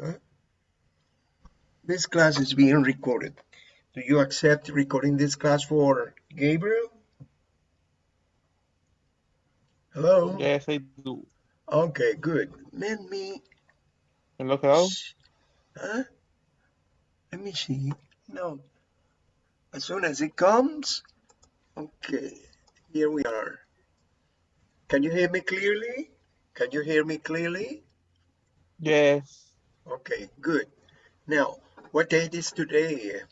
Huh? This class is being recorded. Do you accept recording this class for Gabriel? Hello? Yes, I do. Okay, good. Let me... Hello, hello? Huh? Let me see. No. As soon as it comes... Okay, here we are. Can you hear me clearly? Can you hear me clearly? Yes. Okay, good. Now, what date is today,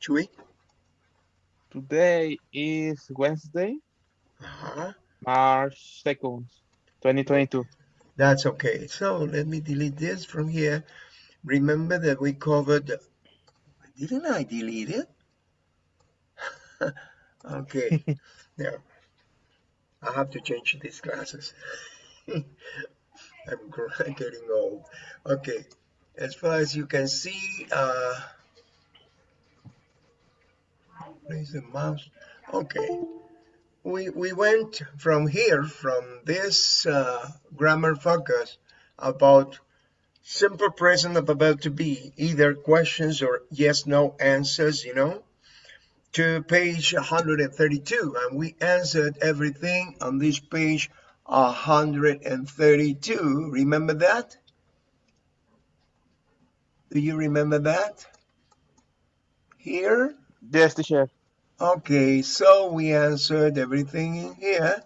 Chui? Today is Wednesday, Uh-huh. March 2nd, 2022. That's okay. So let me delete this from here. Remember that we covered, didn't I delete it? okay, now I have to change these glasses. I'm getting old. Okay, as far as you can see, uh, where's the mouse? Okay, we, we went from here, from this uh, grammar focus about simple present of about to be, either questions or yes, no answers, you know, to page 132. And we answered everything on this page 132. Remember that? Do you remember that? Here? Yes, teacher. Okay, so we answered everything in here.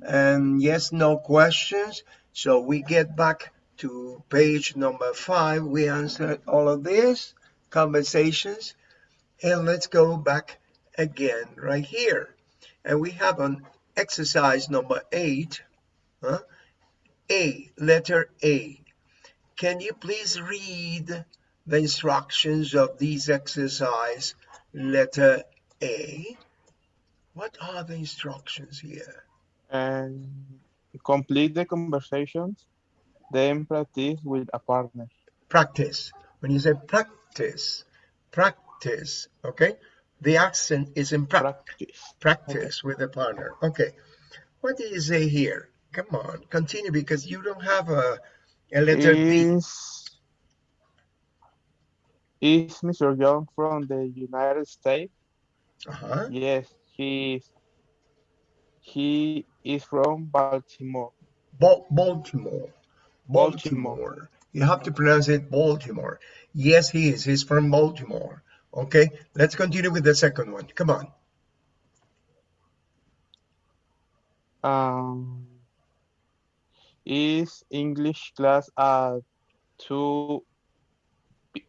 And yes, no questions. So we get back to page number five. We answered all of this conversations. And let's go back again right here. And we have an exercise number eight. Huh? A, letter A. Can you please read the instructions of this exercise, letter A? What are the instructions here? And complete the conversations, then practice with a partner. Practice. When you say practice, practice, okay? The accent is in pra Practice. practice with a partner. Okay. What do you say here? Come on, continue because you don't have a, a letter. Is, is Mr. Young from the United States? Uh-huh. Yes, he is. He is from Baltimore. Bal- Baltimore. Baltimore. Baltimore. You have to pronounce it Baltimore. Yes, he is. He's from Baltimore. Okay, let's continue with the second one. Come on. Um, is English class at two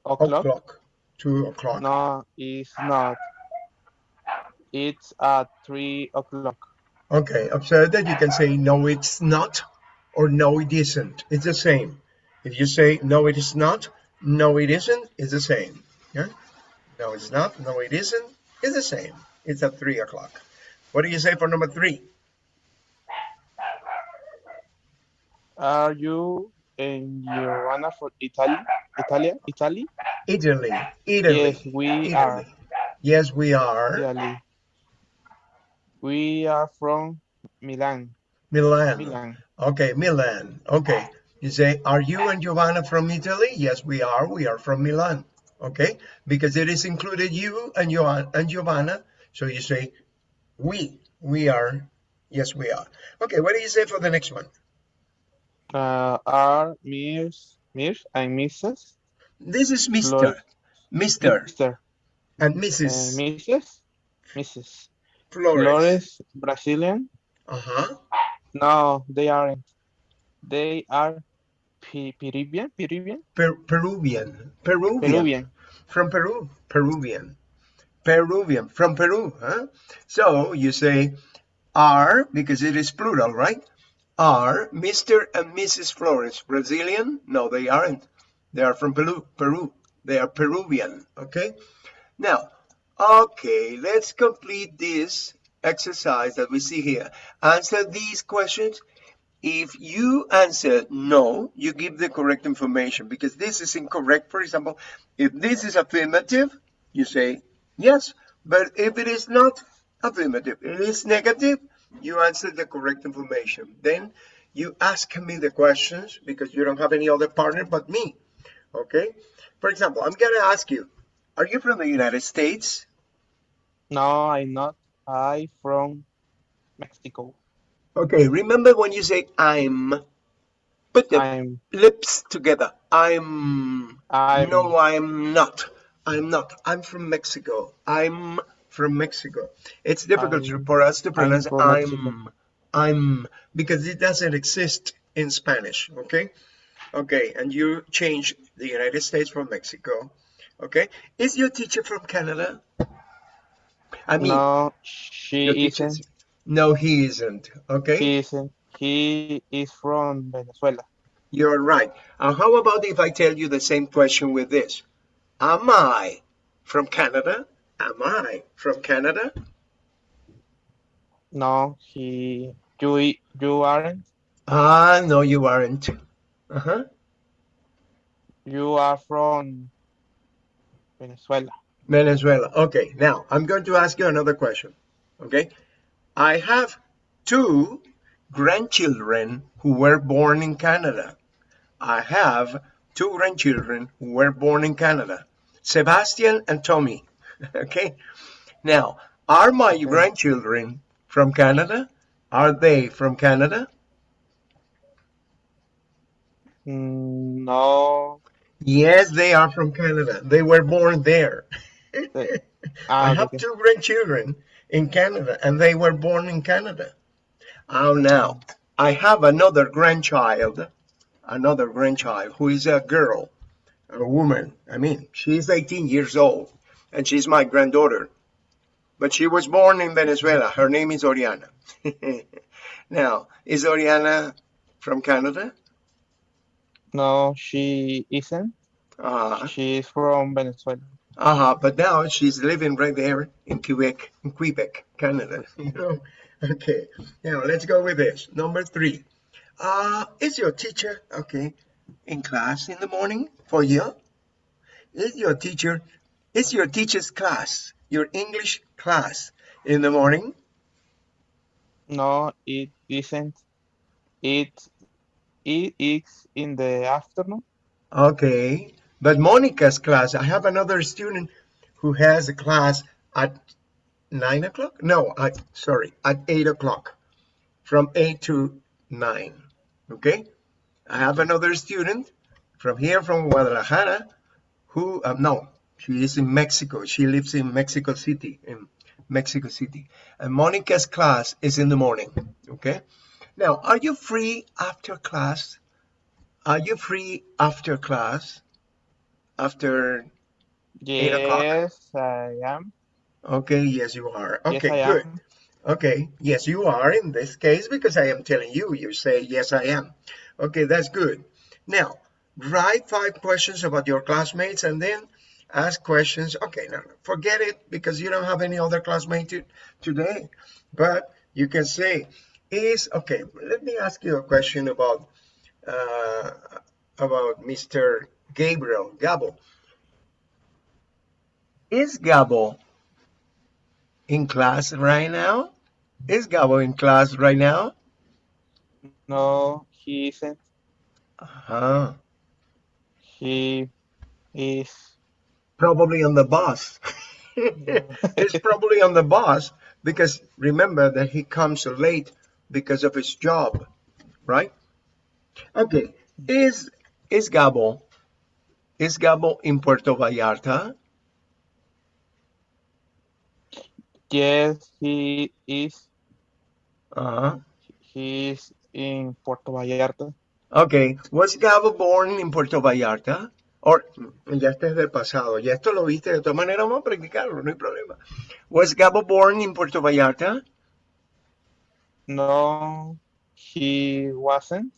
o'clock? O'clock. Two o'clock. No, it's not. It's at three o'clock. Okay, observe that you can say no, it's not, or no, it isn't. It's the same. If you say no, it is not, no, it isn't, it's the same. Yeah? No, it's not, no, it isn't, it's the same. It's at three o'clock. What do you say for number three? Are you in Joanna for Italy? Italy? Italy? Italy. Italy. Yes, we are. Yes, we are. Italy. We are from Milan. Milan. Milan. Okay, Milan. Okay. You say, are you and Giovanna from Italy? Yes, we are. We are from Milan. Okay, because it is included you and Joanna and Giovanna. So you say, we. We are. Yes, we are. Okay, what do you say for the next one? Uh, are Mirs, Mirs and Mrs. This is Mr. Mr. Mr. and Uh, Mrs. Mrs. Mrs. Flores. Flores, Brazilian? Uh-huh. No, they aren't. They are Pe- Peruvian, Peruvian, Per Peruvian. Peruvian. Peruvian. From Peru. Peruvian. Peruvian. From Peru. Huh? So you say are, because it is plural, right? Are Mr. and Mrs. Flores Brazilian? No, they aren't. They are from Peru. Peru. They are Peruvian. Okay. Now, okay, let's complete this exercise that we see here. Answer these questions. If you answer no, you give the correct information because this is incorrect. For example, if this is affirmative, you say yes. But if it is not affirmative, it is negative, you answer the correct information. Then you ask me the questions because you don't have any other partner but me. Okay. For example, I'm gonna ask you, are you from the United States? No, I'm not. I'm from Mexico. Okay. Remember when you say I'm, put the I'm lips together. I'm. I'm No, I'm not. I'm not. I'm from Mexico. I'm from Mexico. It's difficult I'm- for us to pronounce from I'm. I'm because it doesn't exist in Spanish. Okay. Okay. And you change the United States from Mexico. Okay. Is your teacher from Canada? I mean, no, she isn't. is- No, he isn't. Okay. He isn't. He is from Venezuela. You're right. And how about if I tell you the same question with this? Am I from Canada? Am I from Canada? No, he you you aren't. Ah, no, you aren't. Uh-huh. You are from Venezuela. Venezuela. Okay, now I'm going to ask you another question. Okay. I have two grandchildren who were born in Canada. I have two grandchildren who were born in Canada. Sebastian and Tommy. Okay. Now, are my grandchildren from Canada? Are they from Canada? Mm, no. Yes, they are from Canada. They were born there. I ah, have two grandchildren in Canada and they were born in Canada. Oh, now I have another grandchild, another grandchild who is a girl, a woman. I mean, she's 18 years old and she's my granddaughter. But she was born in Venezuela. Her name is Oriana. now, is Oriana from Canada? No, she isn't. Uh, She is from Venezuela. Uh-huh, but now she's living right there in Quebec, in Quebec, Canada. You know? Okay, now let's go with this. Number three. Uh, is your teacher, okay, in class in the morning for you? Is your teacher, is your teacher's class, your English class in the morning? No, it isn't. It it is in the afternoon. Okay, but Monica's class, I have another student who has a class at nine o'clock? No, at, sorry, at eight o'clock, from eight to nine. Okay, I have another student from here from Guadalajara who, uh, no, she is in Mexico. She lives in Mexico City, in Mexico City. And Monica's class is in the morning. Okay, now, are you free after class? Are you free after class? After, Eight o'clock. Yes, I am. okay, yes, you are. Okay, I good. am. Okay, yes, you are in this case because I am telling you. You say, yes, I am. Okay, that's good. Now, write five questions about your classmates and then ask questions. Okay, no, no, forget it because you don't have any other classmate to, today. But you can say, is, okay, let me ask you a question about, uh, about Mr. Gabriel, Gabo. Is Gabo in class right now? Is Gabo in class right now? No, he isn't. Uh-huh. He is. Probably on the bus. He's probably on the bus because remember that he comes late because of his job, right? Okay. Is is Gabo is Gabo in Puerto Vallarta? Yes, he is. Uh-huh. He is in Puerto Vallarta. Okay. Was Gabo born in Puerto Vallarta? Or, ya este es del pasado. Ya esto lo viste. De todas maneras vamos a practicarlo, no hay problema. Was Gabo born in Puerto Vallarta? No, he wasn't.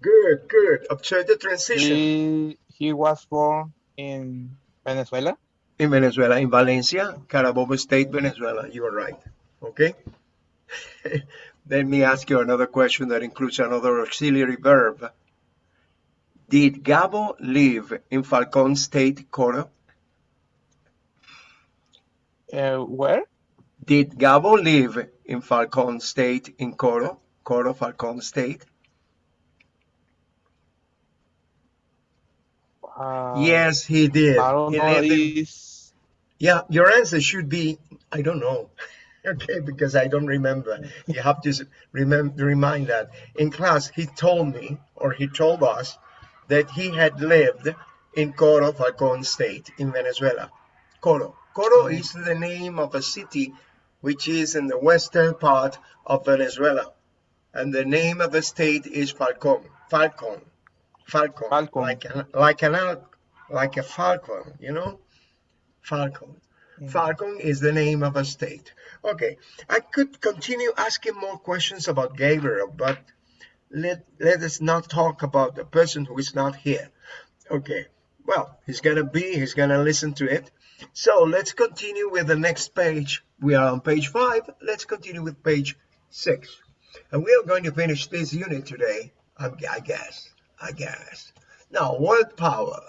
Good, good. Observe the transition. He he was born in Venezuela. In Venezuela, in Valencia, Carabobo State, Venezuela. You are right. Okay? Let me ask you another question that includes another auxiliary verb. Did Gabo live in Falcon State, Coro? Uh, where? Did Gabo live in Falcon State in Coro? Coro, Falcon State? Uh, yes, he did. I don't He know. in- Yeah, your answer should be, I don't know. okay, because I don't remember. You have to remember, remind that. In class, he told me, or he told us, that he had lived in Coro, Falcon State in Venezuela. Coro. Coro Mm. is the name of a city which is in the western part of Venezuela. And the name of the state is Falcon. Falcon. Falcon. Falcon. Like, an, like, an, like a falcon, you know? Falcon. Mm. Falcon is the name of a state. Okay, I could continue asking more questions about Gabriel, but let, let us not talk about the person who is not here. Okay, well, he's gonna be, he's gonna listen to it. So let's continue with the next page. We are on page five. Let's continue with page six. And we are going to finish this unit today, I I guess, I guess. Now, word power.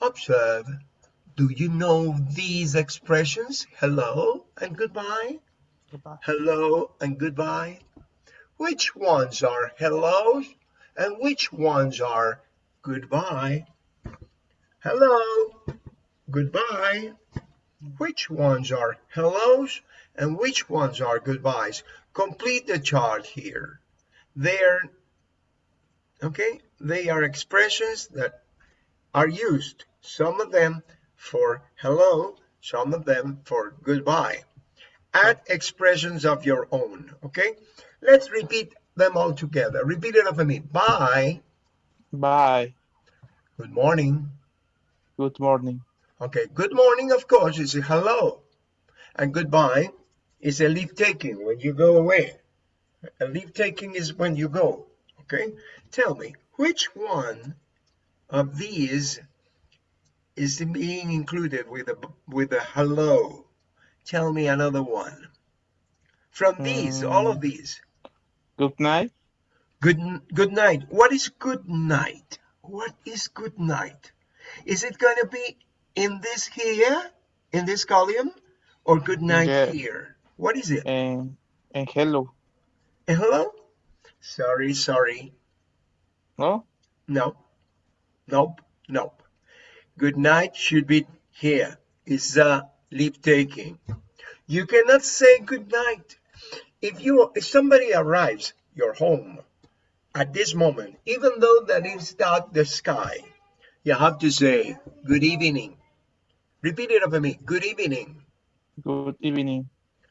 Observe. Do you know these expressions? Hello and goodbye. goodbye. Hello and goodbye. Which ones are hellos and which ones are goodbye? Hello, goodbye. Which ones are hellos and which ones are goodbyes? Complete the chart here. They're okay, they are expressions that are used. Some of them for hello, some of them for goodbye. Add expressions of your own, okay? Let's repeat them all together. Repeat it after me. Bye. Bye. Good morning. Good morning. Okay, good morning, of course, is a hello. And goodbye is a leave taking when you go away. A leave taking is when you go, okay? Tell me, which one of these is being included with a, with a hello? Tell me another one. From these, all of Mm. these. Good night. Good, good night. What is good night? What is good night? Is it going to be in this here, in this column, or good night Yeah. here? What is it? And, and hello. Eh, hello? Sorry, sorry. No? No. Nope. Nope. Good night should be here. It's a leave taking. You cannot say good night. If you if somebody arrives your home at this moment, even though that is dark the sky, you have to say good evening. Repeat it after me. Good evening. Good evening.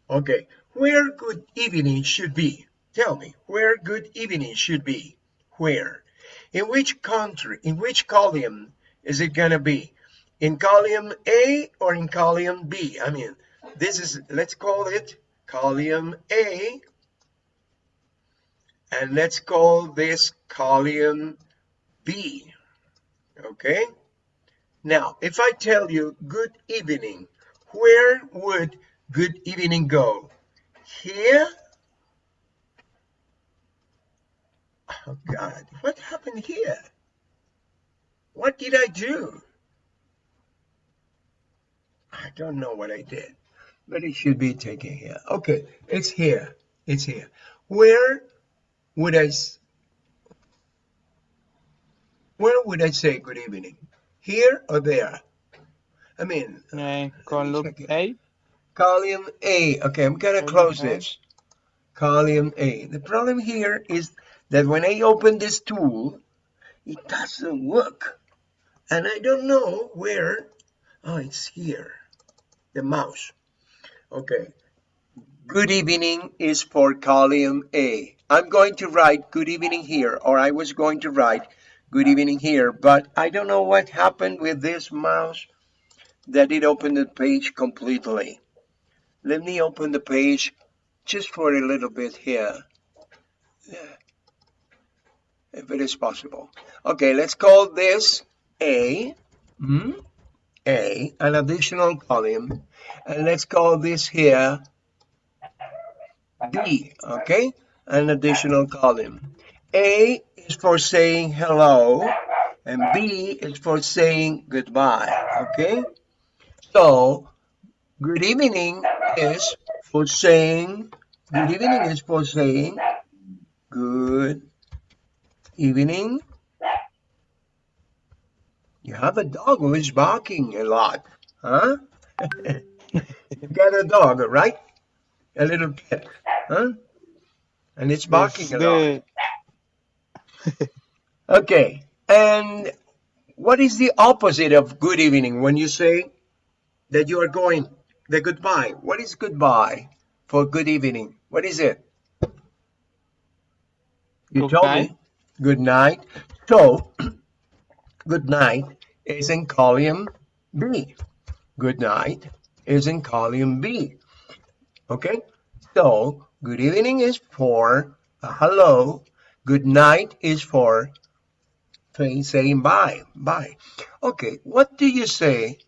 Okay. Where good evening should be? Tell me where good evening should be. Where? In which country? In which column is it gonna be? In column A or in column B? I mean, this is let's call it column A, and let's call this column B. Okay. Now, if I tell you good evening, where would good evening go? Here? Oh God, what happened here? What did I do? I don't know what I did, but it should be taken here. Okay, it's here. It's here. Where would I? Where would I say good evening? Here or there? I mean, uh, And column. A. column A. Okay, I'm gonna close A. this. Column A. The problem here is that when I open this tool, it doesn't work. And I don't know where. Oh, it's here. The mouse. Okay. Good evening is for column A. I'm going to write good evening here, or I was going to write good evening here, but I don't know what happened with this mouse that it opened the page completely. Let me open the page just for a little bit here. If it is possible. Okay, let's call this A. Hmm? A, an additional column. And let's call this here B, okay? An additional column. A is for saying hello, and B is for saying goodbye, okay? So, good evening is for saying, good evening is for saying good evening. You have a dog who is barking a lot, huh? you got a dog, right? A little pet, huh? And it's barking It's a lot. Okay, and what is the opposite of good evening when you say that you are going, the goodbye? What is goodbye for good evening? What is it? You Good told night. me. Good night. So, good night is in column B. Good night is in column B. Okay? So, good evening is for a hello. Good night is for saying bye. Bye. Okay, what do you say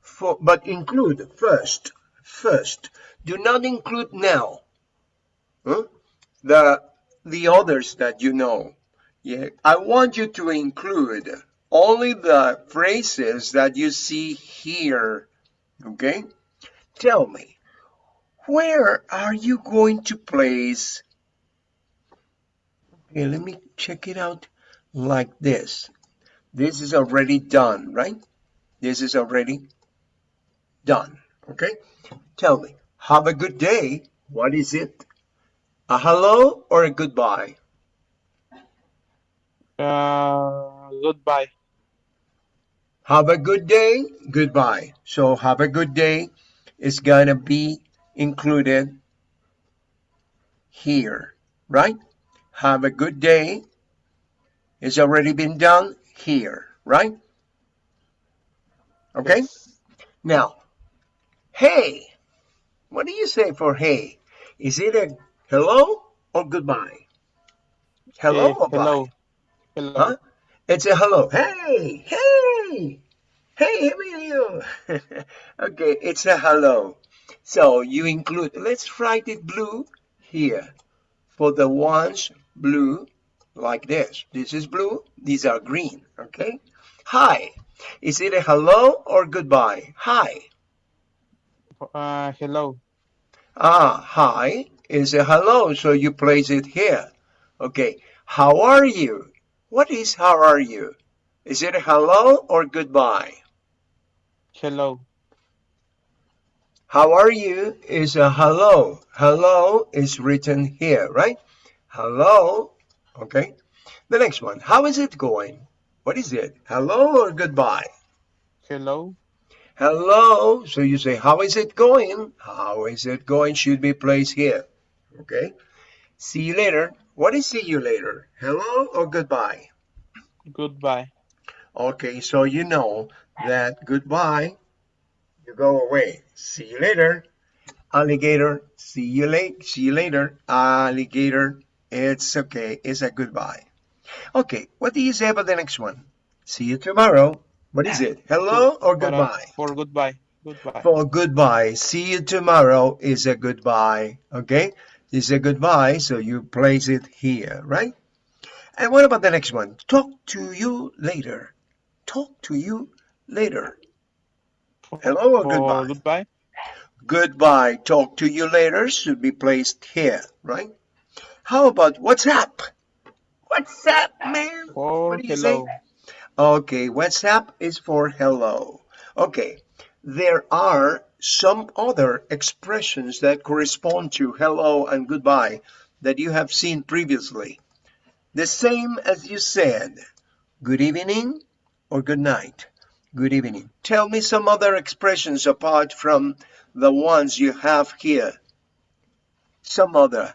for, but include first, first. Do not include now. Huh? The, the others that you know. Yeah, I want you to include only the phrases that you see here. Okay? Tell me, where are you going to place? Okay, let me check it out like this. This is already done, right? This is already done. Okay? Tell me, have a good day. What is it? A hello or a goodbye? uh, goodbye. Have a good day. Goodbye. So have a good day is gonna be included here, right? Have a good day is already been done here, right? Okay. Yes. Now, hey, what do you say for hey? Is it a hello or goodbye? Hello Eh, or bye? hello. Hello. Huh? It's a hello. Hey, hey, hey, Emilio. okay, it's a hello. So you include, let's write it blue here. For the ones blue, like this. This is blue, these are green, okay? Hi. Is it a hello or goodbye? Hi. Uh, hello. Ah, hi is a hello, so you place it here. Okay, how are you? What is how are you? Is it hello or goodbye? Hello. How are you is a hello. Hello is written here, right? Hello. Okay. The next one. How is it going? What is it? Hello or goodbye? Hello. Hello. So you say, how is it going? How is it going should be placed here. Okay. See you later. What is see you later? Hello or goodbye? Goodbye. Okay, so you know that goodbye, you go away. See you later. Alligator, see you late. See you later. Alligator, it's okay. It's a goodbye. Okay, what do you say about the next one? See you tomorrow. What is it? Hello or uh, goodbye? for goodbye. Goodbye. For goodbye. See you tomorrow is a goodbye. Okay? It's a goodbye, so you place it here, right? And what about the next one? Talk to you later. Talk to you later. Hello or goodbye? goodbye. Goodbye. Talk to you later should be placed here, right? How about what's up? What's up, man? For What do you say? hello. Okay, what's up is for hello. Okay, there are some other expressions that correspond to hello and goodbye that you have seen previously. The same as you said, good evening or good night. Good evening. Tell me some other expressions apart from the ones you have here. Some other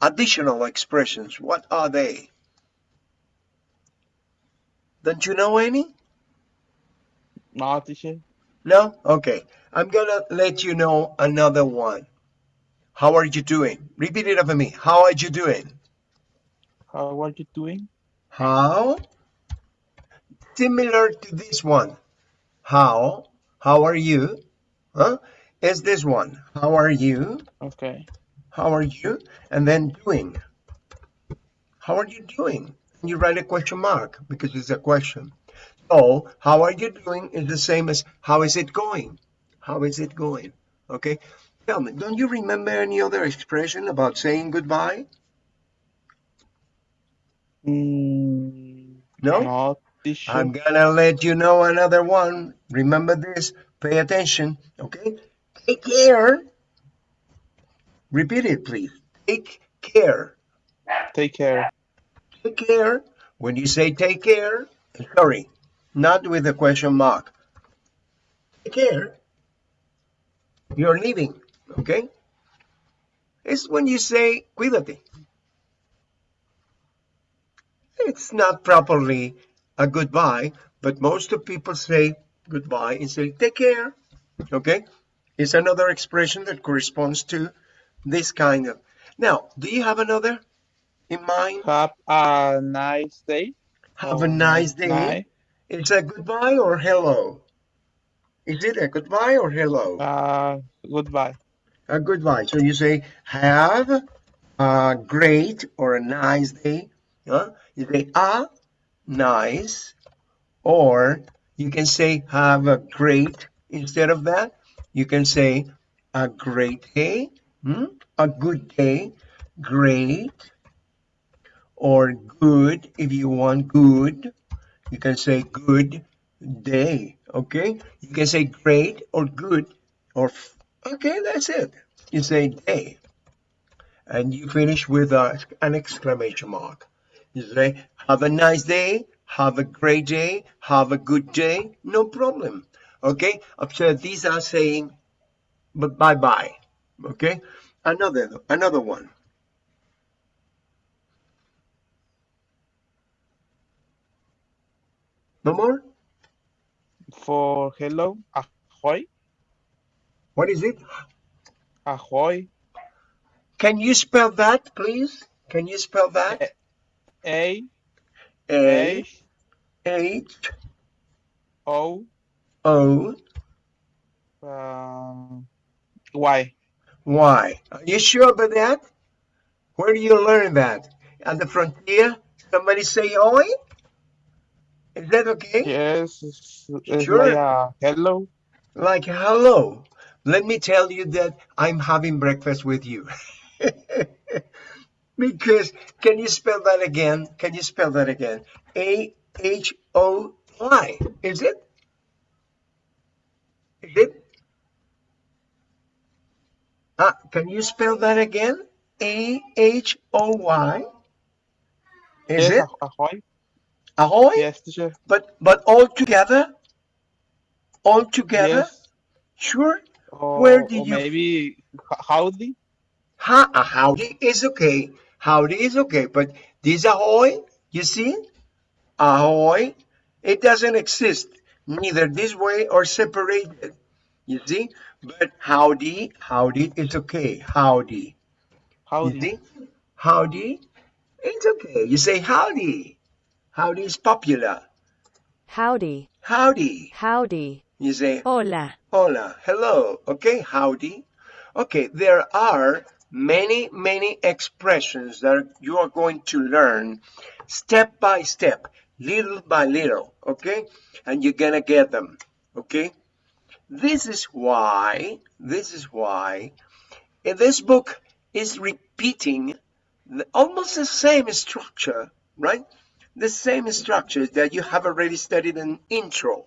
additional expressions. What are they? Don't you know any? No, teacher. No? Okay. I'm gonna let you know another one. How are you doing? Repeat it after me. How are you doing? How are you doing? How? Similar to this one. How? How are you? Huh? Is this one. How are you? Okay. How are you? And then doing. How are you doing? And you write a question mark because it's a question. So, how are you doing is the same as how is it going? How is it going? Okay? Tell me, don't you remember any other expression about saying goodbye? Mm, No? I'm gonna let you know another one. Remember this. Pay attention. Okay. Take care. Repeat it, please. Take care. take care. Take care. When you say take care, sorry, not with a question mark. Take care. You're leaving. Okay. It's when you say cuídate. It's not properly a goodbye, but most of people say goodbye and say take care. Okay. It's another expression that corresponds to this kind of. Now, do you have another in mind? Have a nice day. Have a nice day. night. It's a goodbye or hello? Is it a goodbye or hello? Uh, goodbye. A goodbye. So you say have a great or a nice day. Huh? You say a nice, or you can say have a great instead of that. You can say a great day, hmm? a good day, great, or good if you want good. You can say good day. Okay. You can say great or good or okay. That's it. You say day, and you finish with a, an exclamation mark. You say have a nice day, have a great day, have a good day. No problem. Okay. So these are saying, but bye bye. Okay. Another another one. No more. For hello, ahoy, What is it? ahoy, Can you spell that, please? Can you spell that? A, A H, H O, O um, why? Y. Are you sure about that? Where do you learn that? At the frontier? Somebody say oi? Is that okay? Yes, it's, it's Sure. like a hello. Like hello. Let me tell you that I'm having breakfast with you. because can you spell that again? Can you spell that again? A H O Y. Is it? Is it? Ah, can you spell that again? A H O Y. Is yes, it? ah- ahoy. Ahoy? Yes, teacher. But but all together? All together? Yes. Sure. Or, Where did or oh, you- maybe howdy? Ha, a howdy is okay. Howdy is okay, but this ahoy, you see? Ahoy, it doesn't exist neither this way or separated. You see? But howdy, howdy is okay. Howdy. Howdy. Howdy, it's okay. You say howdy. Howdy is popular. Howdy, Howdy. howdy, You say hola, Hola, hello, okay, howdy. Okay, there are many, many expressions that you are going to learn step by step, little by little, okay? And you're gonna get them, okay? This is why, this is why this book is repeating the, almost the same structure, right? The same structure that you have already studied in intro.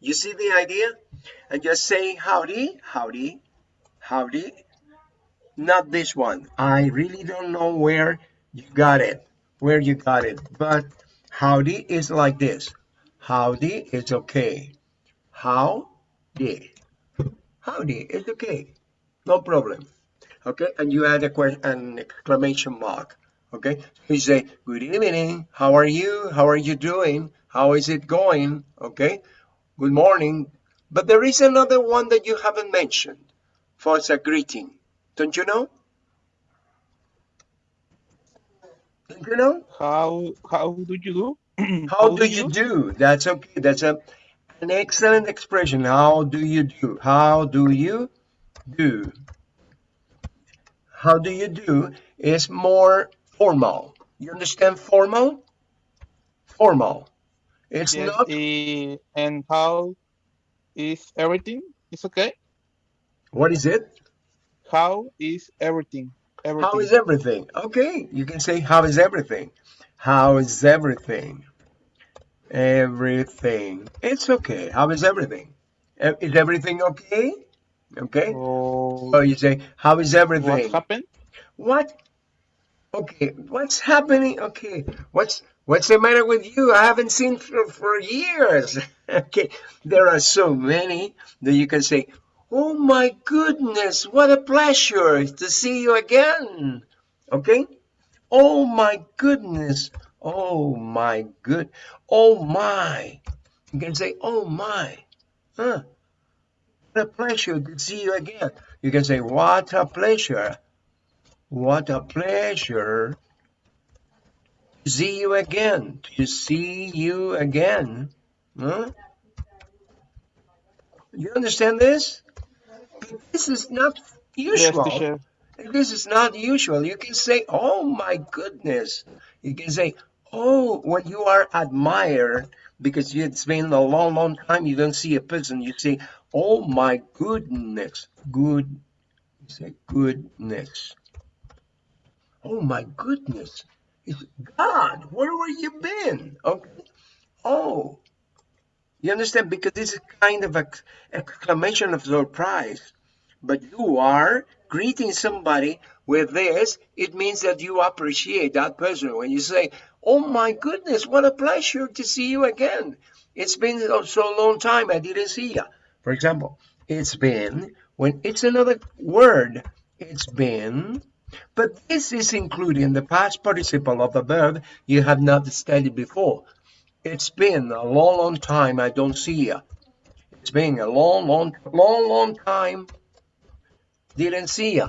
You see the idea? And just say howdy, howdy, howdy. Not this one. I really don't know where you got it, where you got it. But howdy is like this. Howdy is okay. Howdy. Howdy is okay. No problem. Okay, and you add a question, an exclamation mark. Okay, so you say, Good evening. How are you? How are you doing? How is it going? Okay, good morning. But there is another one that you haven't mentioned for a greeting. Don't you know? Don't you know? How how do you do? How do you do? That's okay. That's a, an excellent expression. How do you do? How do you do? How do you do is more formal. You understand formal? Formal. It's Yes, not eh, and how is everything? It's okay. what is it? How is everything? Everything. How is everything? Okay, you can say how is everything? How is everything? Everything. It's okay. How is everything? Is everything okay? Okay. Oh, So you say, how is everything? what happened? What? Okay. What's happening? Okay. What's what's the matter with you? I haven't seen for, for years. okay. There are so many that you can say, oh my goodness, what a pleasure to see you again. Okay. Oh my goodness. Oh my good. Oh my. You can say, oh my. Huh. What a pleasure to see you again. You can say, what a pleasure. What a pleasure to see you again. To see you again. Huh? You understand this? This is not usual. teacher. This is not usual. You can say, oh my goodness. You can say, oh, when you are admired, because it's been a long, long time you don't see a person, you say, oh my goodness. Good. You say, goodness. Oh my goodness. It's God, where were you been? Okay. Oh. You understand? Because this is kind of ex- exclamation of surprise. But you are greeting somebody with this, it means that you appreciate that person. When you say, Oh my goodness, what a pleasure to see you again. It's been so long time I didn't see you. For example, it's been, when it's another word, it's been, but this is including the past participle of a verb you have not studied before. It's been a long, long time I don't see you. It's been a long, long, long, long time didn't see you.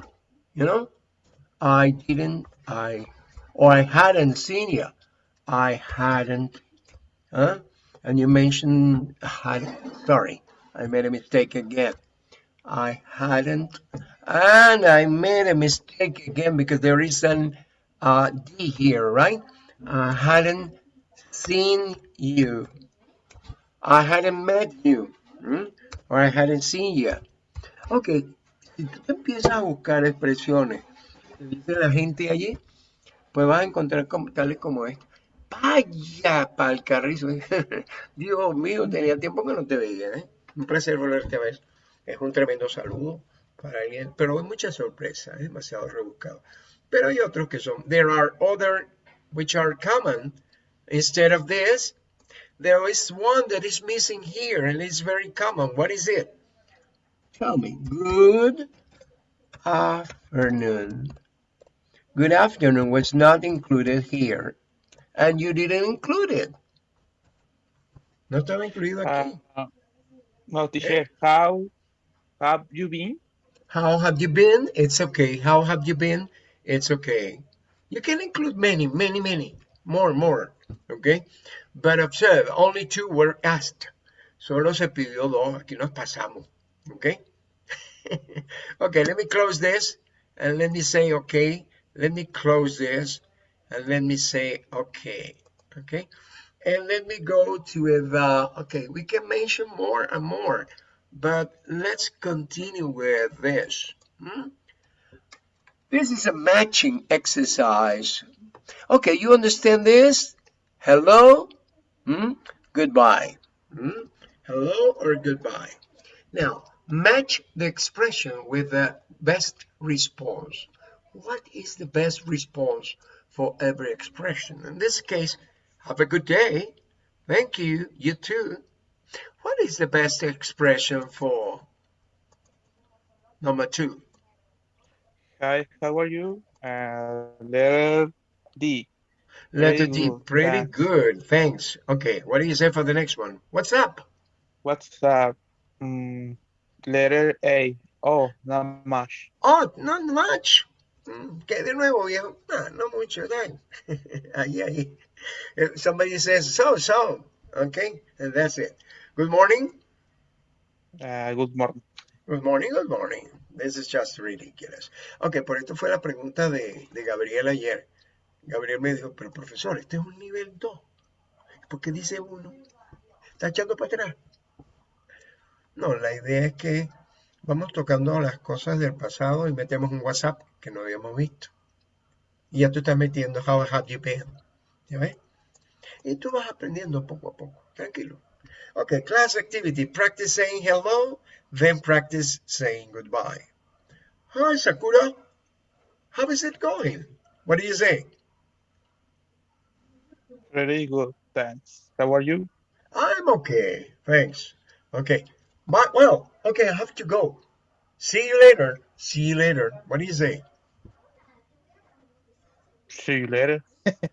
You know, I didn't, I, or I hadn't seen you. I hadn't, huh? And you mentioned, had, sorry, I made a mistake again. I hadn't, and I made a mistake again because there is an uh, D here, right? I hadn't seen you. I hadn't met you, hmm? or I hadn't seen you. Ok, si tú empiezas a buscar expresiones que dice la gente allí, pues vas a encontrar como, tales como esta. Vaya pa'l carrizo. Dios mío, tenía tiempo que no te veía. ¿eh? Un placer volverte a ver. Es un tremendo saludo para alguien, pero hay mucha sorpresa, es demasiado rebuscado. Pero hay otros que son. There are other which are common. Instead of this, there is one that is missing here and it's very common. What is it? Tell me. Good afternoon. Good afternoon was not included here. And you didn't include it. No estaba incluido aquí. Uh, no, teacher. How have you been? How have you been? It's okay. How have you been? It's okay. You can include many, many, many. More, more. Okay? But observe, only two were asked. Solo se pidió dos. Aquí nos pasamos. Okay? okay, let me close this and let me say okay. Let me close this and let me say okay. Okay? And let me go to the, okay, we can mention more and more, but let's continue with this. hmm? This is a matching exercise. Okay, you understand this? Hello? Hmm? Goodbye. Hmm? Hello or goodbye. Now, match the expression with the best response. What is the best response for every expression? In this case, have a good day. Thank you. You too. What is the best expression for number two? Hi, how are you? Uh, letter D. Letter D. Pretty thanks. good. Thanks. Okay. What do you say for the next one? What's up? What's up? Mm, letter A. Oh, not much. Oh, not much. Mm, ¿Qué de nuevo, viejo? No, no mucho. Dang. ahí, ahí. If somebody says so, so. Okay. And that's it. Good morning. Uh, good morning. Good morning, good morning. This is just ridiculous. Ok, por esto fue la pregunta de, de Gabriel ayer. Gabriel me dijo, pero profesor, este es un nivel 2. ¿Por qué dice 1? ¿Está echando para atrás? No, la idea es que vamos tocando las cosas del pasado y metemos un WhatsApp que no habíamos visto. Y ya tú estás metiendo how have you been. ¿Ya ves? Y tú vas aprendiendo poco a poco. Tranquilo. Okay, class activity. Practice saying hello, then practice saying goodbye. Hi, Sakura. How is it going? What do you say? Very good, thanks. How are you? I'm okay, thanks. Okay, my, well, okay, I have to go. See you later. See you later. What do you say? See you later.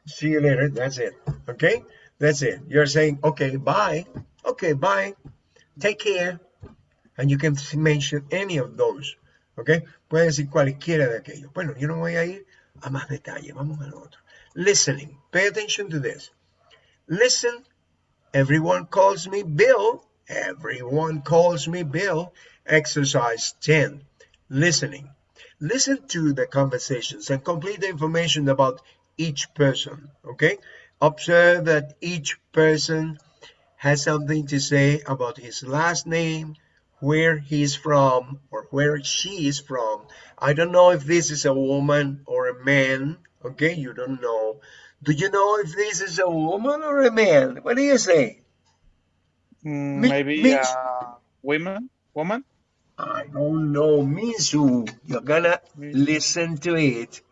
See you later. That's it. Okay, that's it. You're saying, okay, bye. Okay, bye. Take care. And you can mention any of those. Okay, puede decir cualquiera de aquellos. Bueno, yo no voy a ir a más detalle. Vamos al otro. Listening. Pay attention to this. Listen. Everyone calls me Bill. Everyone calls me Bill. Exercise 10. Listening. Listen to the conversations and complete the information about each person. Okay? Observe that each person has something to say about his last name, where he's from, or where she is from. I don't know if this is a woman or a man. Okay? You don't know. Do you know if this is a woman or a man? What do you say? Mm, Mi- maybe Mitch. a woman? Woman? I don't know, Mizu. You're gonna listen to it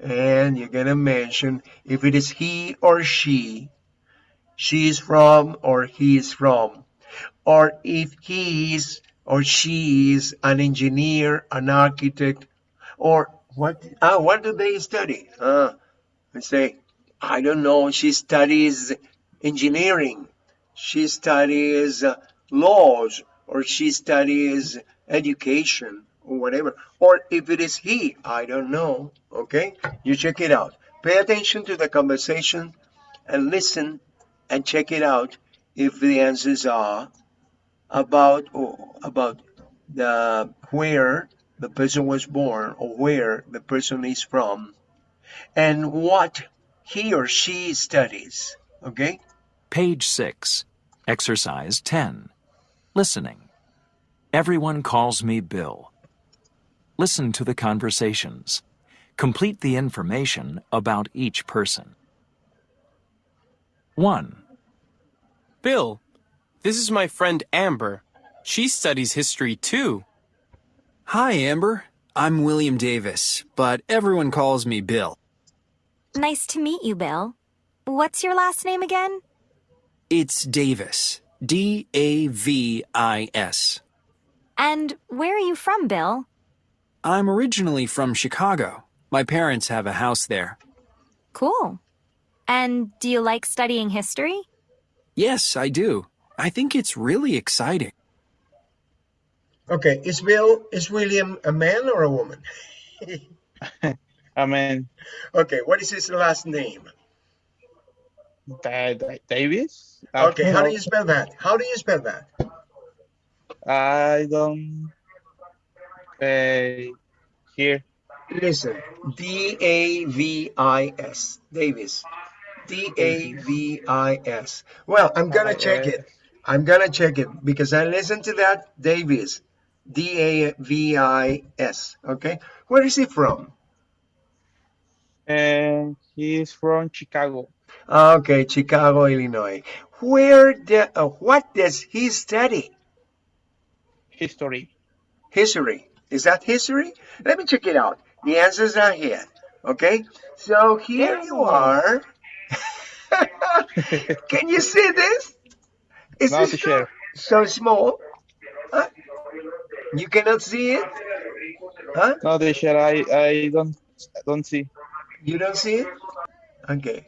and you're gonna mention if it is he or she, she is from or he is from, or if he is or she is an engineer, an architect, or what? Ah, what do they study? Ah, I say, I don't know. She studies engineering. She studies uh, laws, or she studies education, or whatever. Or if it is he, I don't know. Okay, you check it out. Pay attention to the conversation and listen and check it out if the answers are about about the where the person was born or where the person is from and what he or she studies. Okay. Page 6. Exercise 10. Listening. Everyone calls me Bill. Listen to the conversations. Complete the information about each person. 1. Bill, this is my friend Amber. She studies history too. Hi, Amber. I'm William Davis, but everyone calls me Bill. Nice to meet you, Bill. What's your last name again? It's Davis. D A V I S. And where are you from, Bill? I'm originally from Chicago. My parents have a house there. Cool. And do you like studying history? Yes, I do. I think it's really exciting. Okay. Is Bill is William a man or a woman? a man. okay. What is his last name? Da- Da- Davis? I Okay. don't How do you spell that? How do you spell that? I don't. Uh, here. Listen. D A V I S. Davis. D A V I S. Well, I'm gonna check it. I'm gonna check it because I listened to that Davis. D A V I S. Okay. Where is he from? And he's from Chicago. Okay, Chicago, Illinois. Where the, uh, what does he study? History. History. Is that history? Let me check it out. The answers are here. Okay. So here you are. Can you see this? Is this so, so small? Huh? You cannot see it? Huh? No, the share I, I don't don't see. You don't see it? Okay.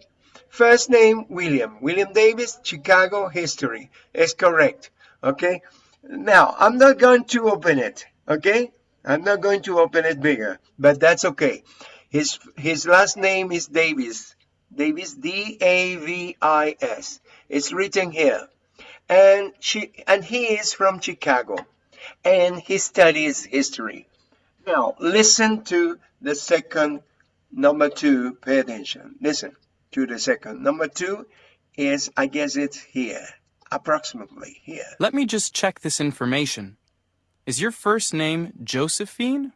First name, William. William Davis, Chicago history. Is correct. Okay. Now, I'm not going to open it. Okay. I'm not going to open it bigger, but that's okay. His, his last name is Davis. Davis, D-A-V-I-S. It's written here. And she, and he is from Chicago and he studies history. Now, listen to the second Number two, pay attention. Listen to the second. Number two is, I guess it's here, approximately here. Let me just check this information. Is your first name Josephine?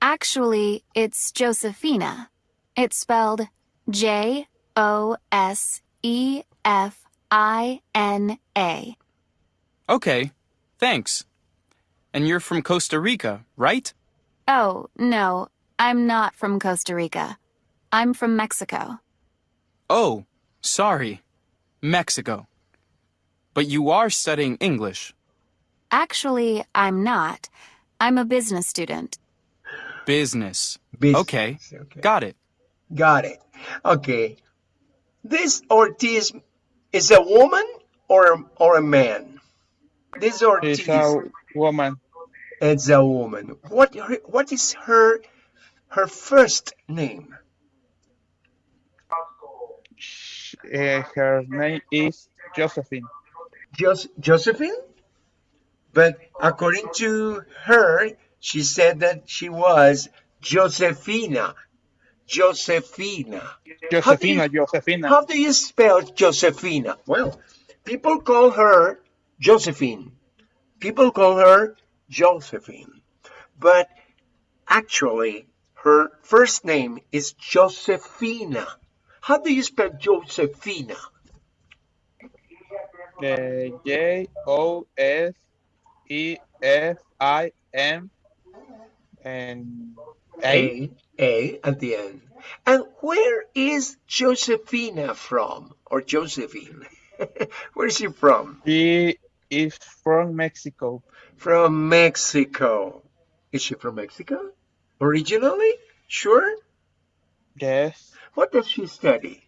Actually, it's Josephina. It's spelled J O S E F I N A. Okay, thanks. And you're from Costa Rica, right? Oh, no, I'm not from Costa Rica. I'm from Mexico. Oh, sorry. Mexico. But you are studying English. Actually, I'm not. I'm a business student. Business. Business. Okay, Okay. got it. Got it. Okay. This Ortiz is a woman or or a man? This Ortiz She's a woman. It's a woman. What what is her her first name? Uh, her name is Josephine. Jos- Josephine? But according to her, she said that she was Josefina. Josefina. Josephina, Josephina. How do you spell Josefina? Well, people call her Josephine. People call her Josephine. But actually, her first name is Josefina. How do you spell Josefina? Uh, J O S E F I M and A. A, at the end. And where is Josefina from? Or Josephine? where is she from? She is from Mexico. From Mexico. Is she from Mexico? Originally? Sure? Yes. What does she study?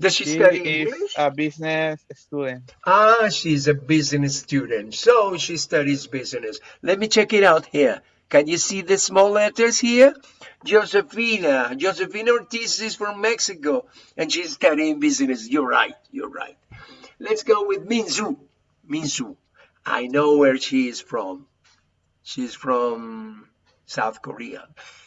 Does she, She study is English? a business student. Ah, she's a business student. So she studies business. Let me check it out here. Can you see the small letters here? Josefina. Josefina Ortiz is from Mexico and she's studying business. You're right. You're right. Let's go with Minzu. Minzu. I know where she is from. She's from South Korea.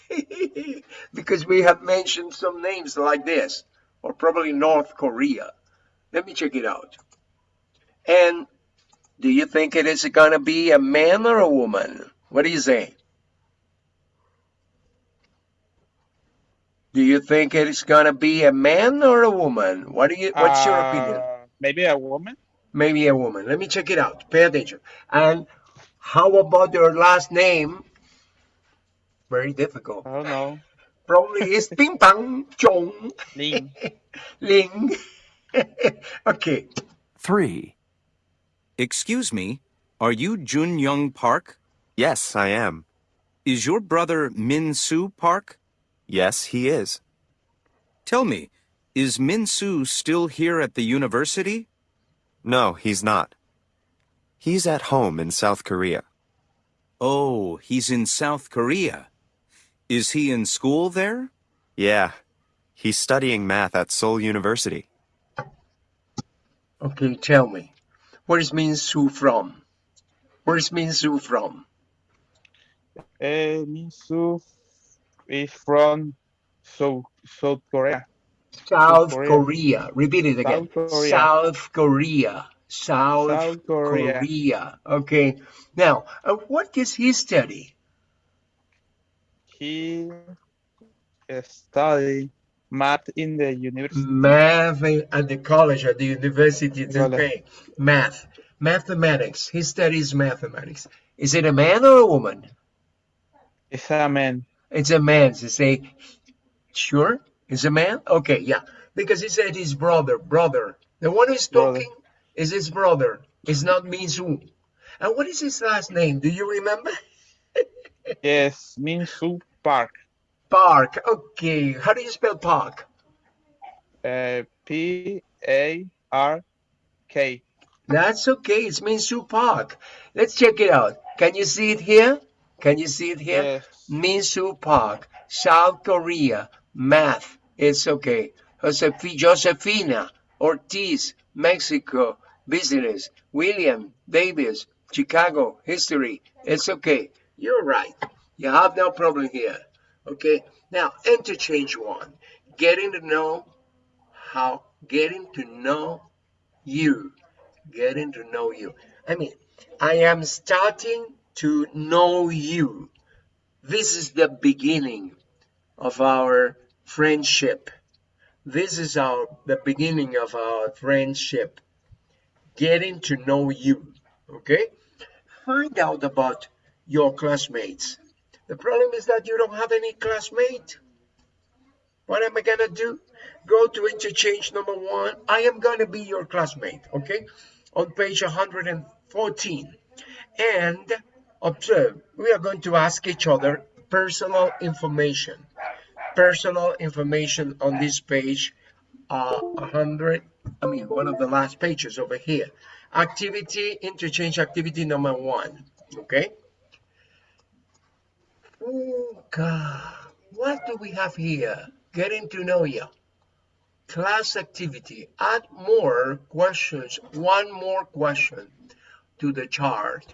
because we have mentioned some names like this, or probably North Korea. Let me check it out. And do you think it is going to be a man or a woman? What do you say? Do you think it is going to be a man or a woman? What do you what's your opinion? Uh, Maybe a woman? Maybe a woman. Let me check it out. Pay attention. And how about your last name? Very difficult. I don't know. Probably is Ping Pang Chong Ling Ling. okay. 3. Excuse me, are you Jun Young Park? Yes, I am. Is your brother Min Soo Park? Yes, he is. Tell me, is Min Soo still here at the university? No, he's not. He's at home in South Korea. Oh, he's in South Korea. Is he in school there? Yeah, he's studying math at Seoul University. Okay, tell me. Where is Min Soo from? Where is Min Soo from? Uh, Min Soo is from South, South Korea. South Korea. Korea. Repeat it again. South Korea. South Korea. South, South Korea. Korea. Okay. Now, uh, what does he study? He studied math in the university. Math at the college, at the university. Okay. Math. Mathematics. He studies mathematics. Is it a man or a woman? It's a man. It's a man. So say, sure, it's a man. Okay, yeah, because he said his brother, brother. The one who's Brother. talking is his brother. It's not Minsu. And what is his last name? Do you remember? Yes, Min Soo Park. Park. Okay. How do you spell Park? Uh, P A R K. That's okay. It's Minsu Park. Let's check it out. Can you see it here? Can you see it here? Yes. Minsu Park, South Korea, math. It's okay. Josefi- Josefina Ortiz, Mexico, business. William Davis, Chicago, history. It's okay. You're right. You have no problem here. Okay. Now, interchange one. Getting to know how, getting to know you. Getting to know you. I mean, I am starting to know you. This is the beginning of our friendship. This is our the beginning of our friendship. Getting to know you. Okay? Find out about your classmates. The problem is that you don't have any classmate. What am I gonna do? Go to interchange number one. I am gonna be your classmate, okay? On page 114. And observe, we are going to ask each other personal information. Personal information on this page, uh, 100, I mean, one of the last pages over here. Activity, interchange activity number one, okay? God. What do we have here? Getting to know you. Class activity. Add more questions. One more question to the chart.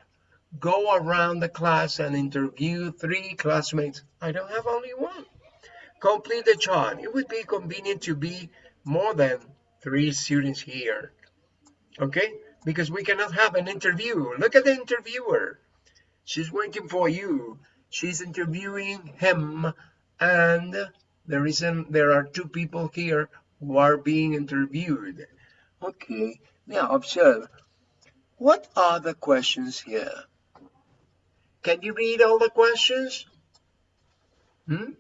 Go around the class and interview three classmates. I don't have only one. Complete the chart. It would be convenient to be more than three students here. Okay? Because we cannot have an interview. Look at the interviewer. She's waiting for you. She's interviewing him and the reason there are two people here who are being interviewed. Okay, now observe. What are the questions here? Can you read all the questions? Hmm?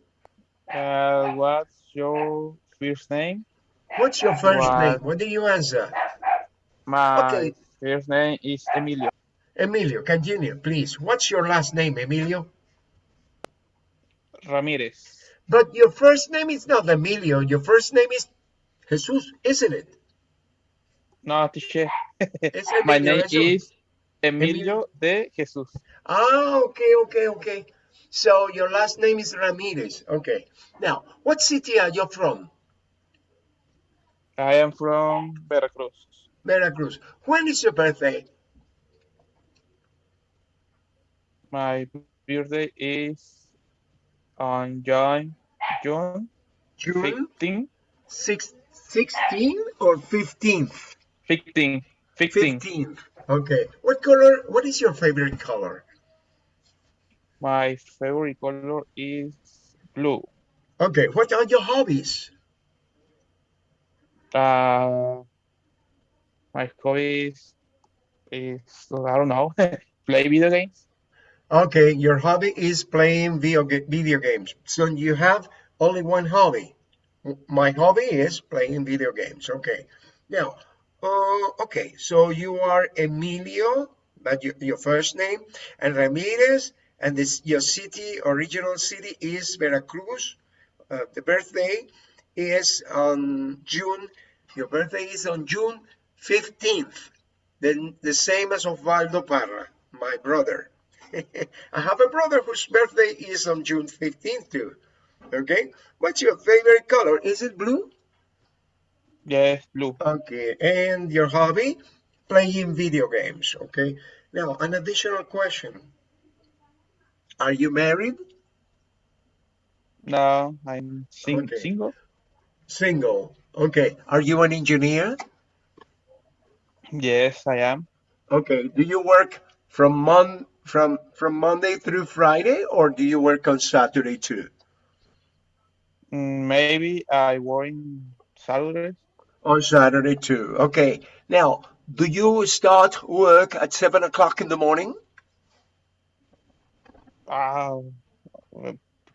Uh, what's your first name? What's your first What? name? What do you answer? My Okay. first name is Emilio. Emilio, continue, please. What's your last name, Emilio? Ramirez. But your first name is not Emilio. Your first name is Jesus, isn't it? No, teacher. My name Jesus. is Emilio de Jesus. Ah, okay, okay, okay. So your last name is Ramirez. Okay. Now, what city are you from? I am from Veracruz. Veracruz. When is your birthday? My birthday is on June, June June 15, six, 16 or 15th? 15, 15. 15th. Okay. What color? What is your favorite color? My favorite color is blue. Okay. What are your hobbies? Uh, my hobbies is, I don't know, play video games. Okay. Your hobby is playing video, video games. So you have only one hobby. My hobby is playing video games. Okay. Now, uh, okay. So you are Emilio, that your, your first name, and Ramirez, and this your city, original city is Veracruz. Uh, the birthday is on June. Your birthday is on June 15th. Then the same as Osvaldo Parra, my brother. I have a brother whose birthday is on June 15th too. Okay. What's your favorite color? Is it blue? Yes, blue. Okay. And your hobby? Playing video games. Okay. Now, an additional question. Are you married? No, I'm sing Okay. single. Single. Okay. Are you an engineer? Yes, I am. Okay. Do you work from mon from from Monday through Friday or do you work on Saturday too? Mm, Maybe I work in Saturdays. On Saturday too. Okay. Now, do you start work at seven o'clock in the morning? Uh,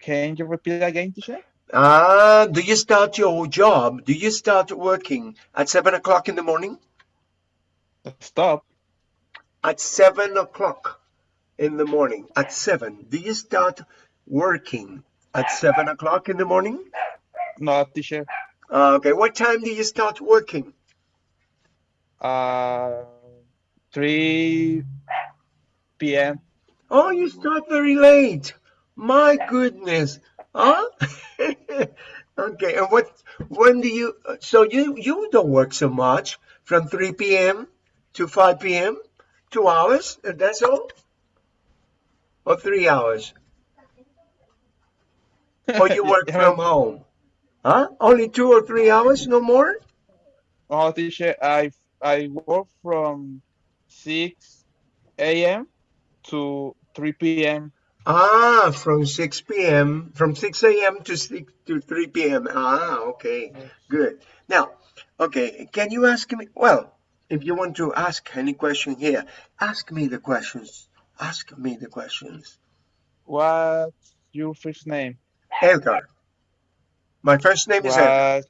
can you repeat again, teacher? Ah, do you start your job? Do you start working at seven o'clock in the morning? Stop. At seven o'clock in the morning. At seven. Do you start working at seven o'clock in the morning? No, teacher. Uh, okay. What time do you start working? Uh, 3 p.m. Oh, you start very late. My goodness. Huh? okay. And what? When do you? So you you don't work so much from 3 p.m. to 5 p.m. Two hours. and That's all. Or three hours. Or you work from home. Huh? Only two or three hours, no more? Oh, teacher, I I work from 6 a.m. to 3 p.m. Ah, from 6 p.m. from 6 a.m. to 6 to 3 p.m. Ah, okay, good. Now, okay, can you ask me? Well, if you want to ask any question here, ask me the questions. Ask me the questions. What's your first name? Edgar. My first name is Edgar. What,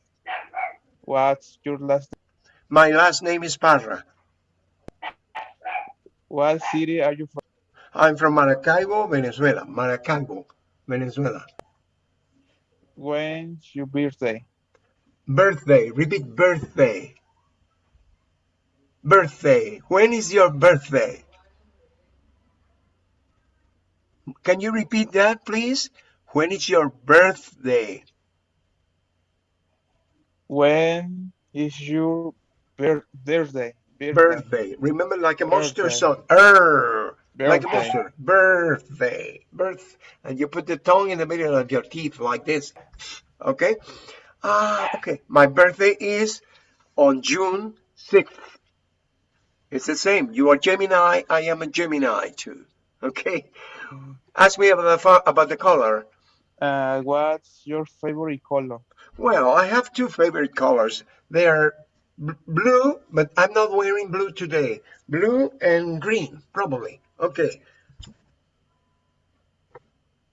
what's your last name? My last name is Parra. What city are you from? I'm from Maracaibo, Venezuela. Maracaibo, Venezuela. When's your birthday? Birthday. Repeat birthday. Birthday. When is your birthday? Can you repeat that, please? When is your birthday? When is your birthday? Birthday. Birthday. Remember, like a monster song. Er, like a Birthday. Birthday. Birth. And you put the tongue in the middle of your teeth like this. Okay? Ah, okay. My birthday is on June 6th. It's the same. You are Gemini. I am a Gemini too. Okay? Ask me about the, about the color. Uh, what's your favorite color? Well, I have two favorite colors. They are blue, but I'm not wearing blue today. Blue and green, probably. Okay.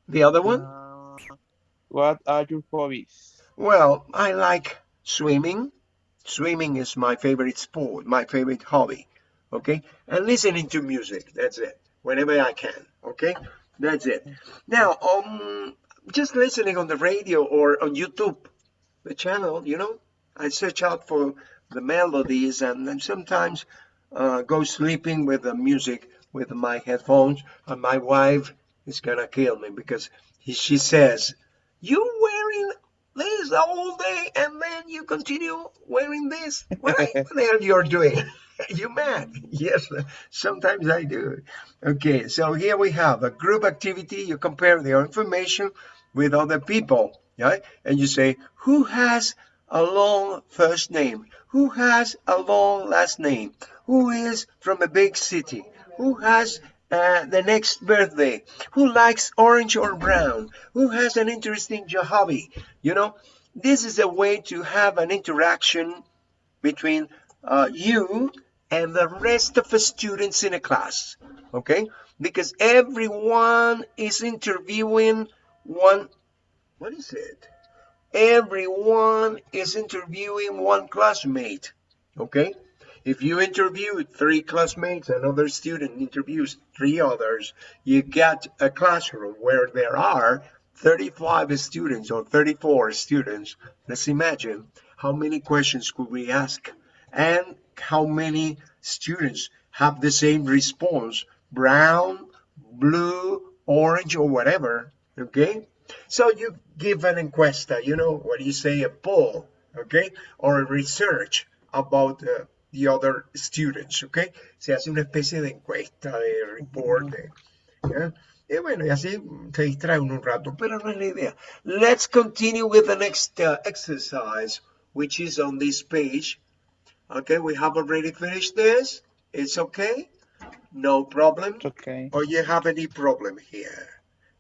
The other one? Uh, what are your hobbies? Well, I like swimming. Swimming is my favorite sport, my favorite hobby. Okay? And listening to music. That's it. Whenever I can. Okay? That's it. Now, um, just listening on the radio or on YouTube, the channel, you know, I search out for the melodies and then sometimes uh, go sleeping with the music with my headphones. And my wife is gonna kill me because he, she says, "You wearing this all day and then you continue wearing this? What, what the hell you're doing? you mad? Yes, sometimes I do. Okay, so here we have a group activity. You compare your information with other people, right? And you say, who has a long first name? Who has a long last name? Who is from a big city? Who has uh, the next birthday? Who likes orange or brown? Who has an interesting hobby? You know, this is a way to have an interaction between uh, you and the rest of the students in a class. Okay? Because everyone is interviewing one. What is it? Everyone is interviewing one classmate. Okay? If you interview three classmates, another student interviews three others, you get a classroom where there are 35 students or 34 students. Let's imagine how many questions could we ask and how many students have the same response brown, blue, orange, or whatever. Okay? So you give an encuesta, you know, what do you say, a poll, okay? Or a research about uh, the other students, okay? Se hace una especie de encuesta, de report, de- ¿ya? Y bueno, y así se distrae uno un rato, pero no es la idea. Let's continue with the next uh, exercise, which is on this page. Okay, we have already finished this. It's okay? No problem? It's okay. Or you have any problem here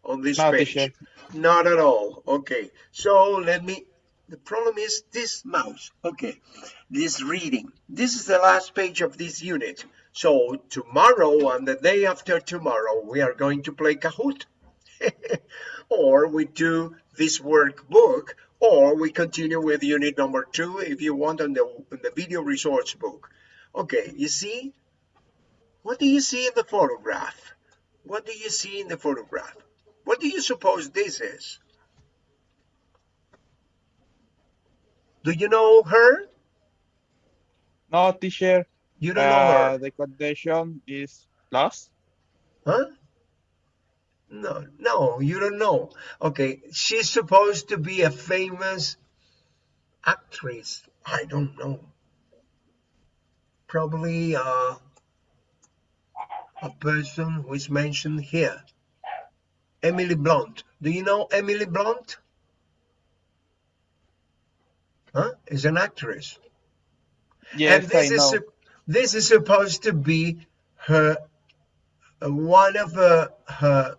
on this No, page? Not at all. Okay. So let me. The problem is this mouse. Okay. This reading. This is the last page of this unit. So tomorrow and the day after tomorrow, we are going to play Kahoot. or we do this workbook, or we continue with unit number two if you want on the, on the video resource book. Okay. You see? What do you see in the photograph? What do you see in the photograph? What do you suppose this is? Do you know her? No, teacher. You don't know Uh, her. the condition is plus. Huh? No, no, you don't know. Okay, she's supposed to be a famous actress. I don't know. Probably uh, a person who is mentioned here. Emily Blunt. Do you know Emily Blunt? Huh? Is an actress. Yes, and this I is know. this is supposed to be her uh, one of uh, her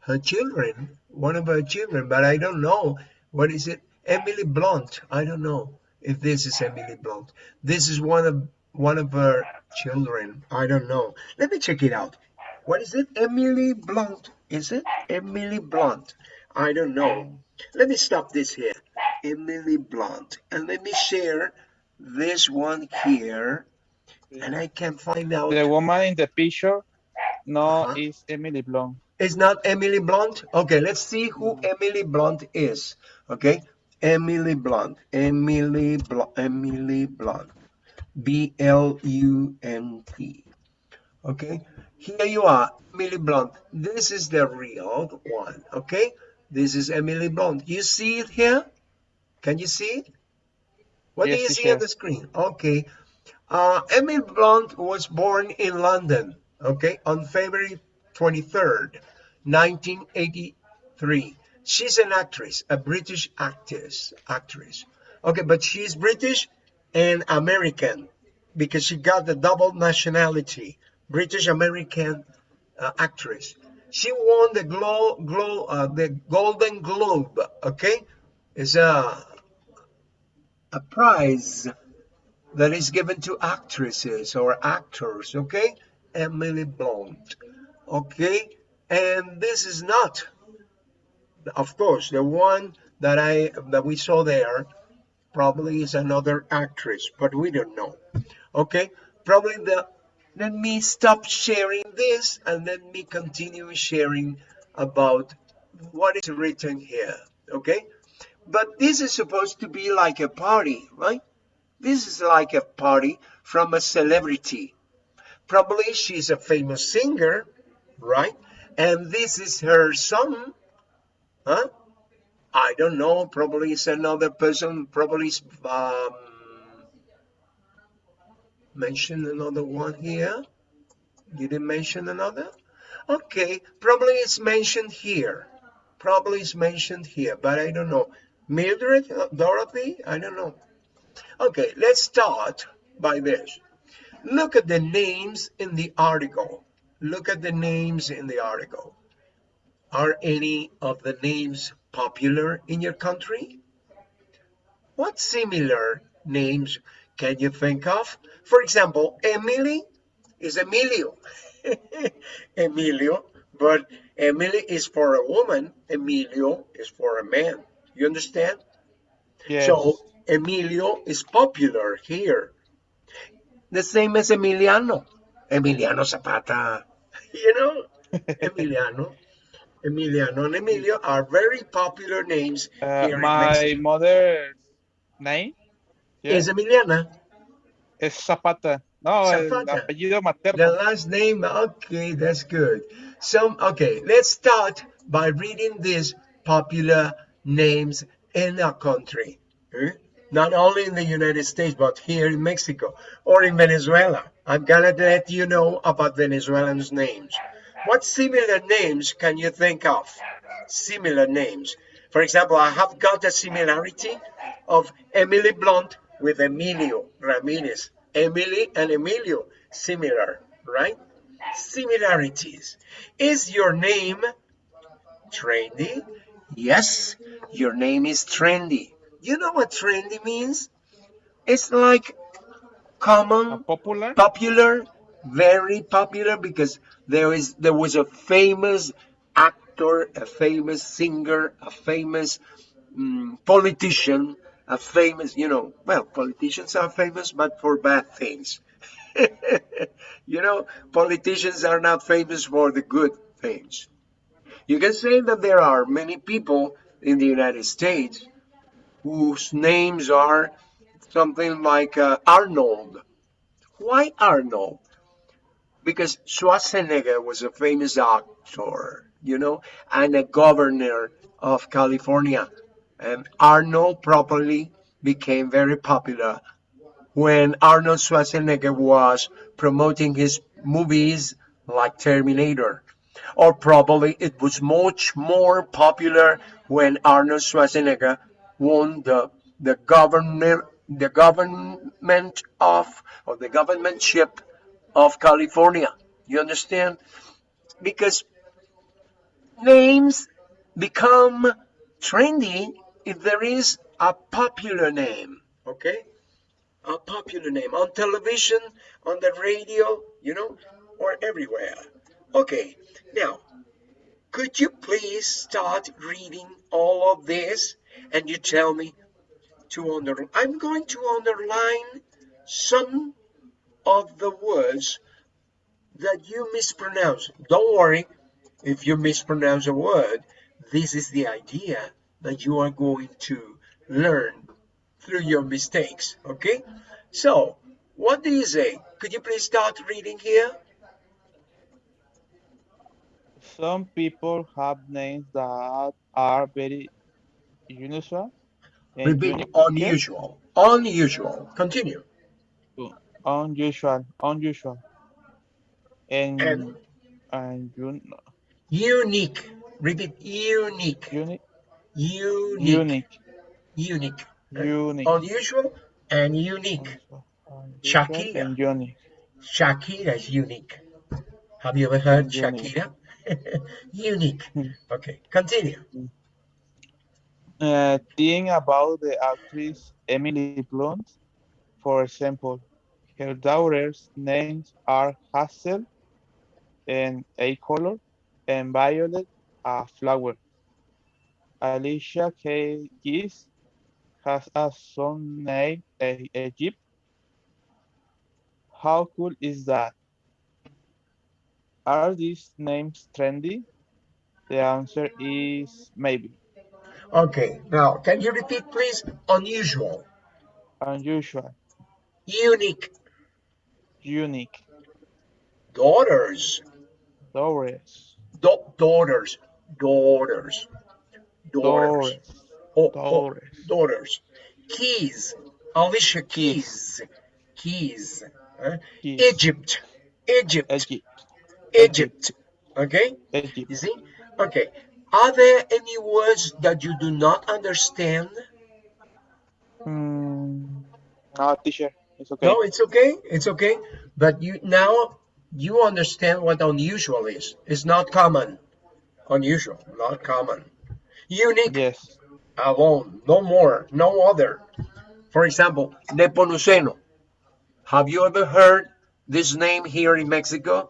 her children, one of her children, but I don't know. What is it? Emily Blunt. I don't know if this is Emily Blunt. This is one of one of her children. I don't know. Let me check it out. What is it? Emily Blunt. Is it Emily Blunt? I don't know. Let me stop this here. Emily Blunt. And let me share this one here. And I can find out. The woman in the picture, no, Uh-huh. is Emily Blunt. It's not Emily Blunt? Okay, let's see who Emily Blunt is. Okay, Emily Blunt. Emily Blunt. Emily Blunt. B L U N T. Okay, here you are, Emily Blunt. This is the real one. Okay, this is Emily Blunt. You see it here? Can you see it? What do Yes, you see on the screen? Okay. Uh, Emily Blunt was born in London, okay, on February 23rd, 1983. She's an actress, a British actress, actress. Okay, but she's British and American because she got the double nationality, British American uh, actress. She won the glow, glow, uh, the Golden Globe. Okay, it's a a prize that is given to actresses or actors. Okay, Emily Blunt. Okay, and this is not, of course, the one that I that we saw there probably is another actress, but we don't know. Okay, probably the. Let me stop sharing this and let me continue sharing about what is written here. Okay, but this is supposed to be like a party, right? This is like a party from a celebrity. Probably she's a famous singer, right? And this is her son, huh? I don't know. Probably it's another person. Probably um, mention another one here. You didn't mention another? Okay, probably it's mentioned here. Probably it's mentioned here, but I don't know. Mildred, uh, Dorothy, I don't know. Okay, let's start by this. Look at the names in the article. Look at the names in the article. Are any of the names popular in your country? What similar names can you think of? For example, Emily is Emilio. Emilio, but Emily is for a woman, Emilio is for a man. You understand? Yes. So Emilio is popular here. The same as Emiliano. Emiliano Zapata. You know, Emiliano. Emiliano and Emilio are very popular names Uh, here my mother's name Is Emiliana. es Zapata. No, Zapata. apellido materno. The last name, okay, that's good. So, okay, let's start by reading this popular names in a country. eh? Not only in the United States, but here in Mexico or in Venezuela. I'm gonna let you know about Venezuelans' names. What similar names can you think of? Similar names. For example, I have got a similarity of Emily Blunt with Emilio Ramirez. Emily and Emilio, similar, right? Similarities. Is your name trendy? Yes, your name is trendy. You know what trendy means? It's like common, Popular. popular, very popular because there is there was a famous actor, a famous singer, a famous mm, politician, a famous, you know, well, politicians are famous, but for bad things. you know, politicians are not famous for the good things. You can say that there are many people in the United States whose names are something like uh, Arnold. Why Arnold? Because Schwarzenegger was a famous actor, you know, and a governor of California. And Arnold probably became very popular when Arnold Schwarzenegger was promoting his movies like Terminator. Or probably it was much more popular when Arnold Schwarzenegger won the the government the government of or the governmentship of California. You understand? Because names become trendy if there is a popular name, okay? A popular name on television, on the radio, you know, or everywhere. Okay, now, could you please start reading all of this and you tell me to under I'm going to underline some of the words that you mispronounce. Don't worry if you mispronounce a word. This is the idea that you are going to learn through your mistakes. Okay? So, what do you say? Could you please start reading here? Some people have names that are very unusual. Repeat unusual. Unusual. Continue. Unusual, unusual. And And and un, unique. Repeat unique. unique, Unique. unique, Unique. unique. Unusual and unique. Shakira. and unique. Shakira is unique. Have you ever heard Unique. Shakira? unique. Okay, continue. Uh, think about the actress Emily Blunt. For example, her daughters' names are Hazel and A color and Violet a flower. Alicia Keys has a son named Egypt. How cool is that? Are these names trendy? The answer is maybe. Okay, now can you repeat please? Unusual, Unusual, unique, unique, daughters, da- daughters, daughters, daughters, Doris, oh, oh, daughters, keys, Alicia Keys. Keys, keys, huh? Keys. Egypt, Egypt, Egypt, Egypt, okay? Egypt. You see? Okay. Are there any words that you do not understand? Mm, no, teacher, it's okay. No, it's okay. It's okay. But you now you understand what unusual is. It's not common. Unusual, not common. Unique Yes. alone, no more, no other. For example, Nepomuceno. Have you ever heard this name here in Mexico?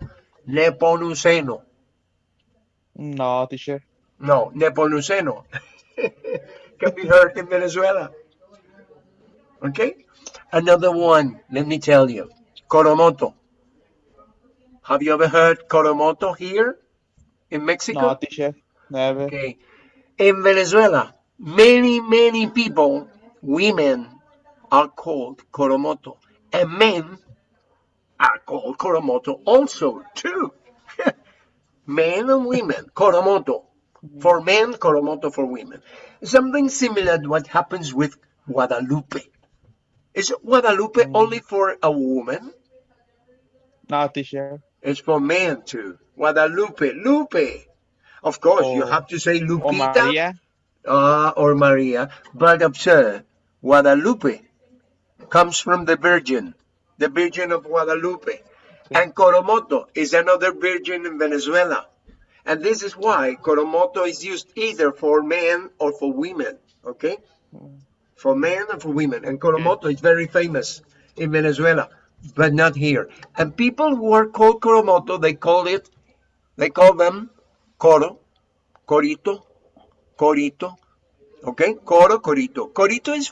Nepomuceno. No, teacher. No, Nepomuceno can be heard in Venezuela. Okay? Another one, let me tell you. Coromoto. Have you ever heard Coromoto here in Mexico? No, teacher. Never. Okay. In Venezuela, many, many people, women, are called Coromoto. And men are called Coromoto also, too. men and women, Coromoto. For men, Coromoto for women. Something similar to what happens with Guadalupe. Is Guadalupe only for a woman? No, teacher. It's for men too. Guadalupe, Lupe. Of course, you Oh. have to say Lupita Maria. uh, or Maria, but observe, Guadalupe comes from the Virgin, the Virgin of Guadalupe. And Coromoto is another virgin in Venezuela. And this is why Coromoto is used either for men or for women, okay? For men and for women. And Coromoto is very famous in Venezuela, but not here. And people who are called Coromoto, they call it, they call them Coro, Corito, Corito, okay? Coro, Corito. Corito is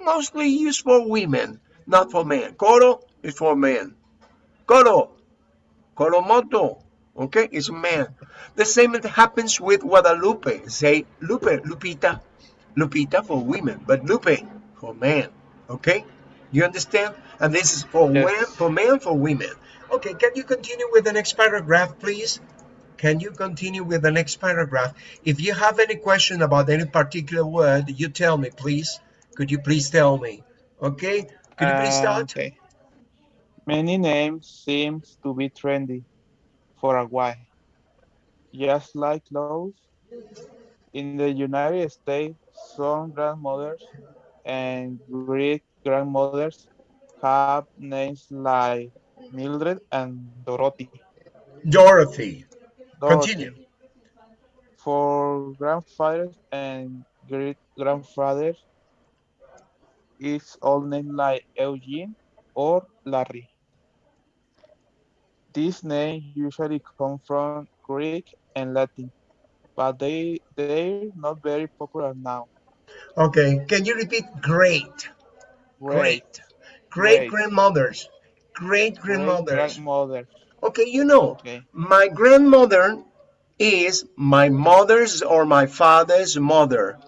mostly used for women, not for man. Coro is for man. Coro, Coromoto, okay, is man. The same happens with Guadalupe. Say Lupe, Lupita, Lupita for women, but Lupe for man, okay? You understand? And this is for Yes. for men, for women. Okay, can you continue with the next paragraph, please? Can you continue with the next paragraph? If you have any question about any particular word, you tell me, please. Could you please tell me? Okay? Could you please Uh, start? Okay. Many names seems to be trendy for a while. Just like laws in the United States, some grandmothers and great grandmothers have names like Mildred and Dorothy. Dorothy. Dorothy. Continue. For grandfathers and great grandfathers, it's all named like Eugene or Larry. These names usually come from Greek and Latin, but they they're not very popular now. Okay, can you repeat great? Great. Great Great. grandmothers. Great grandmothers. grandmother. Okay, you know, Okay. my grandmother is my mother's or my father's mother.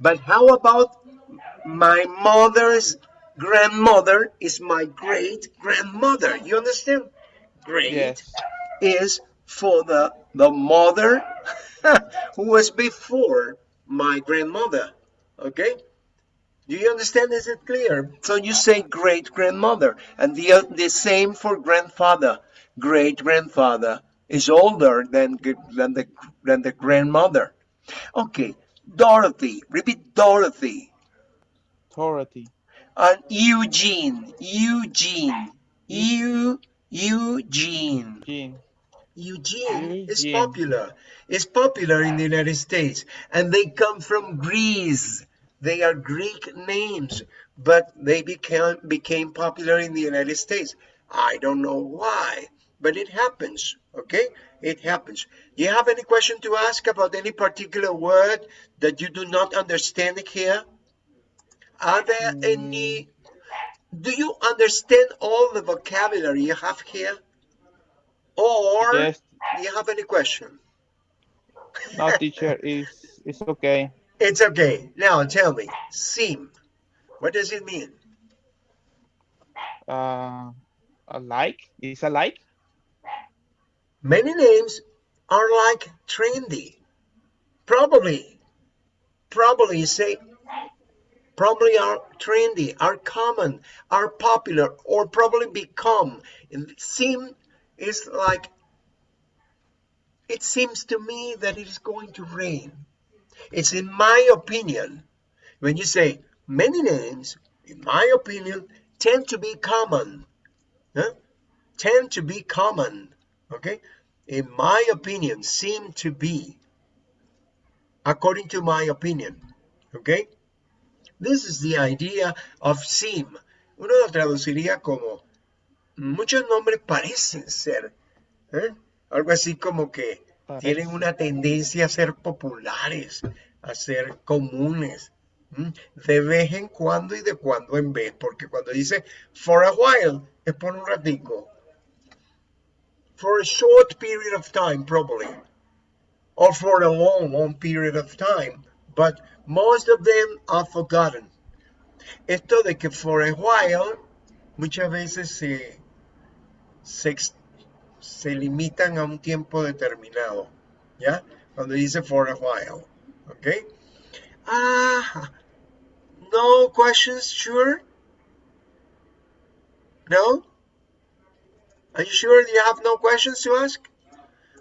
But how about my mother's grandmother is my great grandmother? You understand? Great Yes. is for the the mother who was before my grandmother. Okay? Do you understand? Is it clear? So you say great grandmother, and the the same for grandfather. Great grandfather is older than than the than the grandmother. Okay, Dorothy. Repeat Dorothy. Authority. And Eugene. Eugene. Eu Eugene. Gene. Eugene is popular. Is popular in the United States, and they come from Greece. They are Greek names, but they became became popular in the United States. I don't know why, but it happens. Okay, it happens. Do you have any question to ask about any particular word that you do not understand here? Are there any? Do you understand all the vocabulary you have here? Or Yes. do you have any question? No, teacher, is it's okay. It's okay. Now tell me, seem. What does it mean? Uh, a like? Is a like? Many names are like trendy. Probably, probably say, probably are trendy, are common, are popular, or probably become. Seem is like, it seems to me that it is going to rain. It's in my opinion. When you say many names, in my opinion, tend to be common. Huh? Tend to be common. Okay? In my opinion, seem to be. According to my opinion. Okay? This is the idea of seem. Uno lo traduciría como muchos nombres parecen ser. ¿eh? Algo así como que tienen una tendencia a ser populares, a ser comunes. De vez en cuando y de cuando en vez, porque cuando dice for a while es por un ratico. For a short period of time, probably. Or for a long, long period of time. But most of them are forgotten. Esto de que for a while muchas veces se, se, se limitan a un tiempo determinado. ¿Ya? Cuando dice for a while. ¿Ok? Ah, no questions, sure? No? Are you sure you have no questions to ask?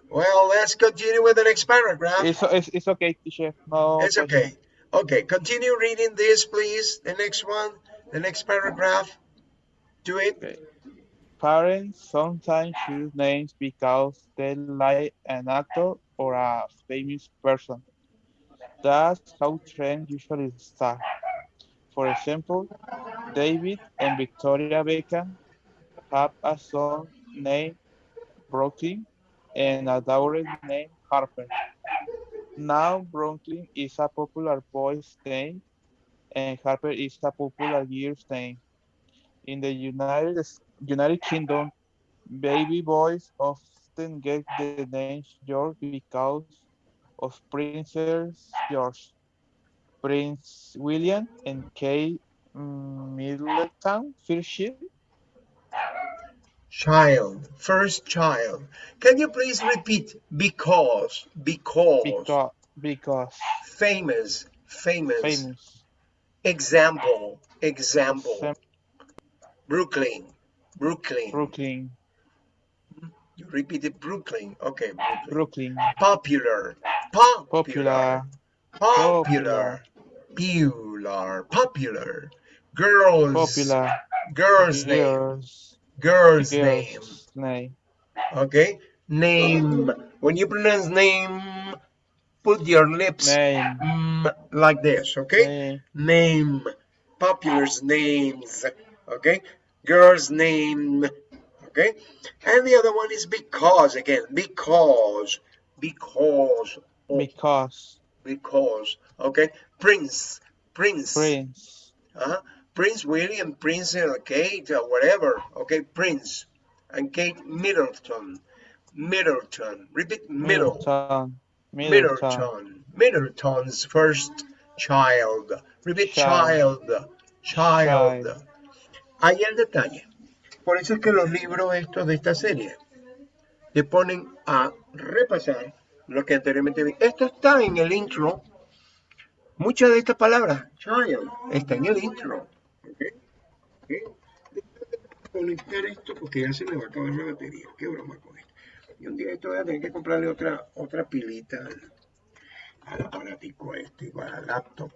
Well, let's continue with the next paragraph. It's, it's, it's okay, teacher. No. It's okay. Okay, continue reading this, please. The next one, the next paragraph. Do it. Okay. Parents sometimes choose names because they like an actor or a famous person. That's how trends usually start. For example, David and Victoria Beckham have a son named Brooklyn and a daughter named Harper. Now Brooklyn is a popular boy's name and Harper is a popular girl's name. In the United United Kingdom, baby boys often get the name George because of Princess George, Prince William, and Kate Middleton, ship. Child, first child. Can you please repeat? Because, because, because, because famous, famous, famous. example, example, Sam- Brooklyn, Brooklyn. Brooklyn, You repeated Brooklyn. Okay, Brooklyn. Brooklyn, Popular, popular, popular, popular, popular, popular. Girls, popular, girls name, girls, girls name. name, Okay, name. When you pronounce name, put your lips Name. mm, like this, okay? Name. Name, populars names, okay? Girl's name, okay? And the other one is because, again, because, because, Because. because, okay? Prince, prince, Prince. uh-huh. Prince William, Prince uh, Kate, uh, whatever, okay? Prince and Kate Middleton, Middleton, repeat middle. Middleton. Middleton. Middleton. Middleton's first child. Repeat Child. child. Child. Child. Ahí el detalle. Por eso es que los libros estos de esta serie te ponen a repasar lo que anteriormente vi. Esto está en el intro. Muchas de estas palabras, child, está en el intro. ¿Ok? ¿Ok? Déjame conectar esto porque ya se me va a acabar la batería. Qué broma con esto. Y un día esto voy a tener que comprarle otra, otra pilita al, al aparatico este, igual al laptop.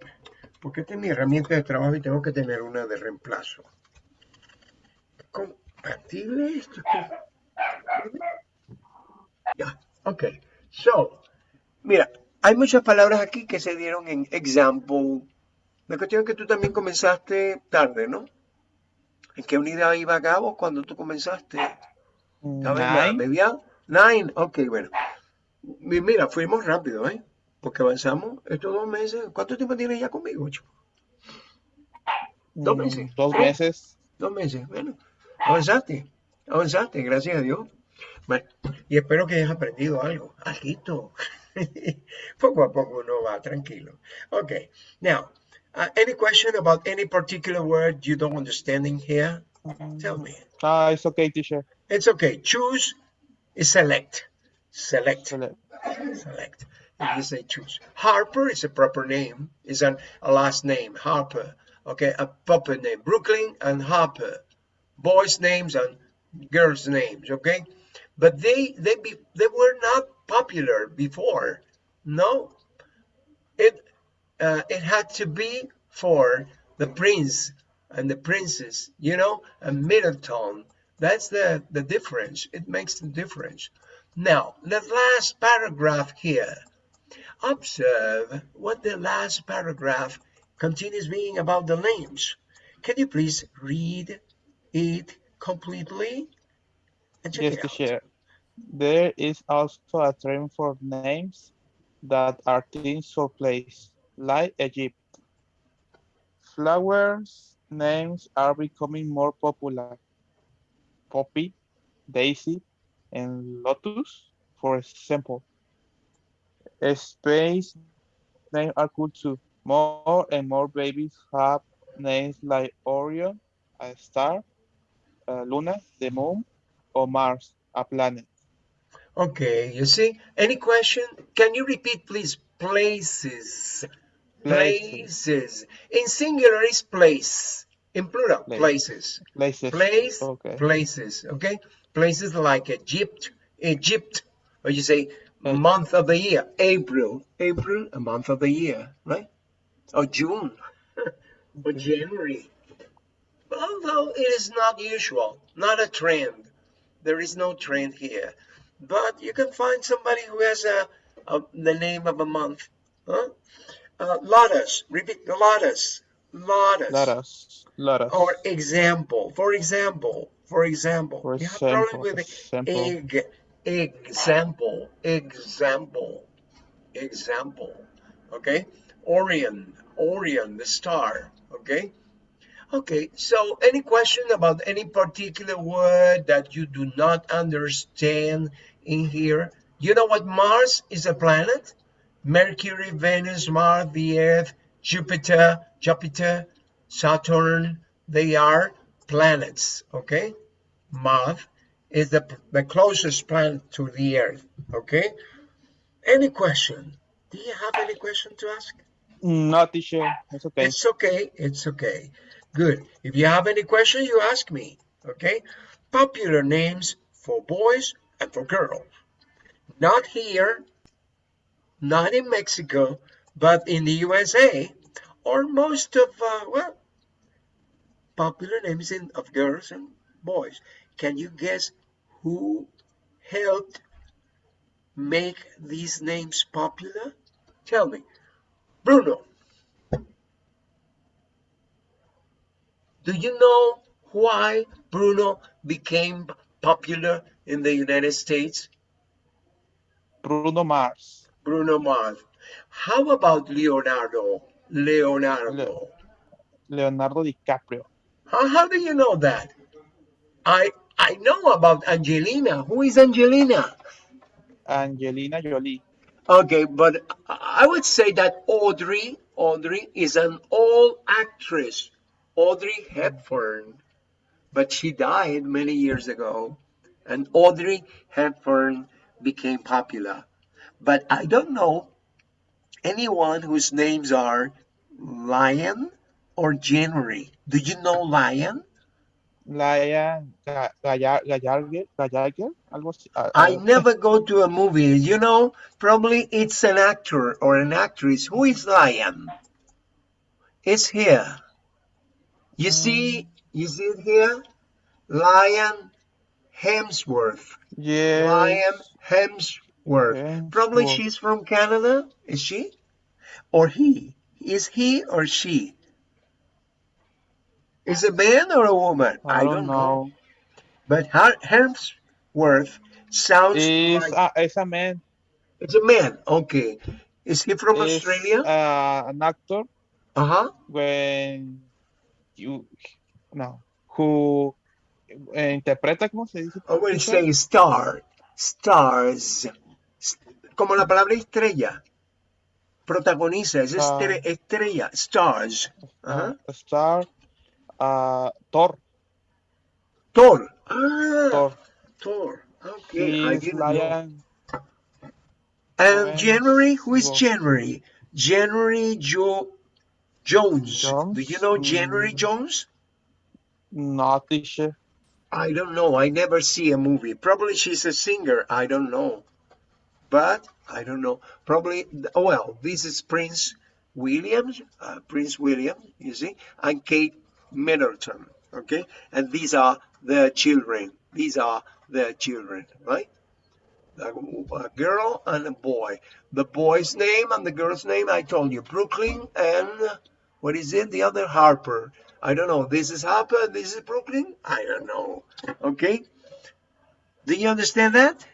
Porque esta es mi herramienta de trabajo y tengo que tener una de reemplazo. ¿Compatible esto? Ya, ok. So, mira, hay muchas palabras aquí que se dieron en example. La cuestión es que tú también comenzaste tarde, ¿no? ¿En qué unidad iba a cabo cuando tú comenzaste? ¿Estaba en la Nine. Nine, ok, bueno. Mi- Mira, fuimos rápido, ¿eh? Porque avanzamos estos dos meses. ¿Cuánto tiempo tienes ya conmigo, chico? Dos Mm, meses. Dos ¿Eh? meses. Dos meses. Bueno, avanzaste. Avanzaste, gracias a Dios. Bueno, y espero que hayas aprendido algo. Algo. poco a poco uno va tranquilo. Okay. Now, uh, any question about any particular word you don't understand in here? Tell me. Ah, it's okay, teacher. It's okay. Choose is select. Select. Select. Select. If you say choose. Harper is a proper name. Is an, a last name. Harper. Okay, a proper name. Brooklyn and Harper. Boys' names and girls' names. Okay, but they they be they were not popular before. No, it uh, it had to be for the prince and the princess. You know, a middle tone. That's the the difference. It makes the difference. Now, the last paragraph here. Observe what the last paragraph continues being about the names. Can you please read it completely? And check Yes, teacher. There is also a term for names that are things or place, like Egypt. Flowers names are becoming more popular. Poppy, Daisy, and Lotus, for example. Space names are cool too. More and more babies have names like Orion, a star, Luna, the moon, or Mars, a planet. Okay, you see? Any question? Can you repeat, please? Places. Places. Places. In singular is place. In plural, Place. places. Places. Place, Okay. places. Okay? Places like Egypt, Egypt. Or you say Uh, month of the year, April. April, a month of the year, right? Or June. or January. Although it is not usual, not a trend. There is no trend here. But you can find somebody who has a, a the name of a month. Huh? Uh, lotus. Repeat lotus. Lotus. Lotus. Lotus. Or example. For example. For example. For you have problem example, with example. egg. Example. Example. Example. Okay. Orion. Orion, the star. Okay. Okay, so any question about any particular word that you do not understand in here? You know what Mars is a planet? Mercury, Venus, Mars, the Earth, Jupiter, Jupiter, Saturn, they are planets, okay? Mars is the, the closest planet to the Earth, okay? Any question? Do you have any question to ask? No, teacher. It's okay. It's okay. It's okay. Good. If you have any question, you ask me. Okay. Popular names for boys and for girls. Not here, not in Mexico, but in the USA, or most of, uh, well, popular names in, of girls and boys. Can you guess who helped make these names popular? Tell me. Bruno. Do you know why Bruno became popular in the United States? Bruno Mars. Bruno Mars. How about Leonardo? Leonardo. Leonardo DiCaprio. How, how do you know that? I I know about Angelina. Who is Angelina? Angelina Jolie. Okay, but I would say that Audrey, Audrey is an old actress. Audrey Hepburn. But she died many years ago. And Audrey Hepburn became popular. But I don't know anyone whose names are Lion or January. Do you know Lion? Lion Ga- Gallar- Gallargue, Gallargue, algo así. I never go to a movie. You know, probably it's an actor or an actress. Who is Lion? It's here. You mm. see, you see it here? Lion Hemsworth. yes. Lion Hemsworth. Probably Hemsworth. she's from Canada. Is she? Or he? Is he or she? Is a man or a woman? I don't know. But Har- Hemsworth sounds Is like a, es a man. it's a man. Okay. Is he from Is Australia? uh, an actor Uh huh. when you no who eh, interpreta cómo se dice I will teacher? say star. Stars. Como la palabra estrella. Protagoniza. Es Ah. estre- estrella. Stars. Ajá. Uh, star uh, Thor Thor. Ah, Thor Thor. Okay. I didn't know. And January, who is January? January Jo Jones. Jones? Do you know January. Jones? not teacher I don't know. I never see a movie. Probably she's a singer. I don't know. But I don't know. Probably, oh, well, this is Prince William, uh, Prince William, you see, and Kate Middleton. Okay. And these are their children. These are their children, right? A, a girl and a boy. The boy's name and the girl's name, I told you, Brooklyn and what is it? The other Harper. I don't know. This is Harper. This is Brooklyn. I don't know. Okay. Do you understand that?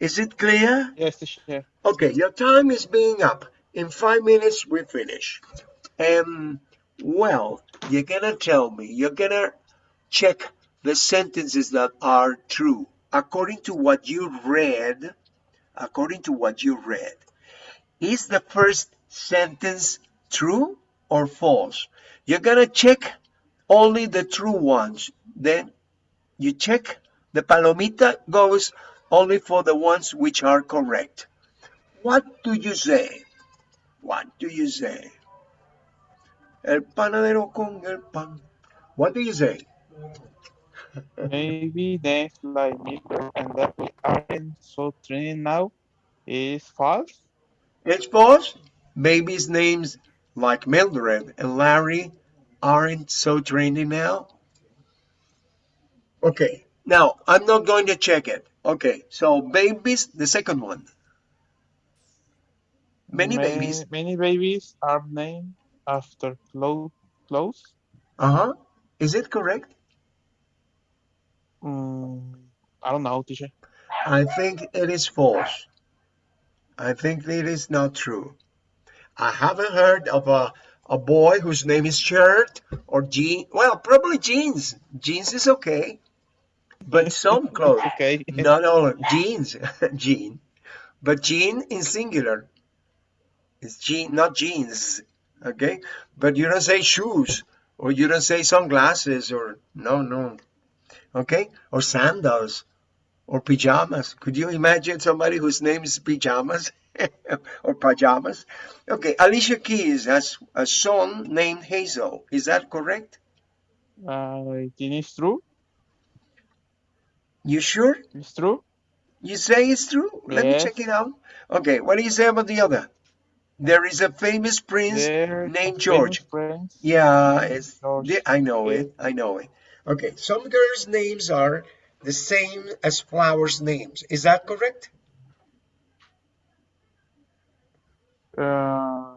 Is it clear? yes teacher Okay, your time is being up. In five minutes, we finish. Um, well, you're gonna tell me, you're gonna check the sentences that are true. According to what you read, according to what you read, is the first sentence true or false? You're gonna check only the true ones. Then you check the palomita goes only for the ones which are correct. What do you say? What do you say? El panadero con el pan. What do you say? maybe names like Mildred and that we aren't so trained now is false It's false. Babies' names like Mildred and Larry aren't so trendy now. Okay, now I'm not going to check it. Okay, so babies, the second one. Many Ma- babies. many babies are named after clo- clothes Uh huh. Is it correct? mm, I don't know teacher I think it is false. I think it is not true. I haven't heard of a, a boy whose name is Shirt or Jean. Well, probably jeans. Jeans is okay. But some clothes, okay not all jeans, jean. But jean in singular. It's jean, not jeans. Okay? But you don't say shoes or you don't say sunglasses or no, no. Okay? Or sandals or pajamas. Could you imagine somebody whose name is pajamas or pajamas? Okay, Alicia Keys has a son named Hazel. Is that correct? uh, it is true You sure? it's true You say it's true? Let me check it out. Okay, what do you say about the other? There is a famous prince There's a named George. prince Yeah, it's George. the- I know it. I know it. Okay, some girls' names are the same as flowers' names. Is that correct? Uh,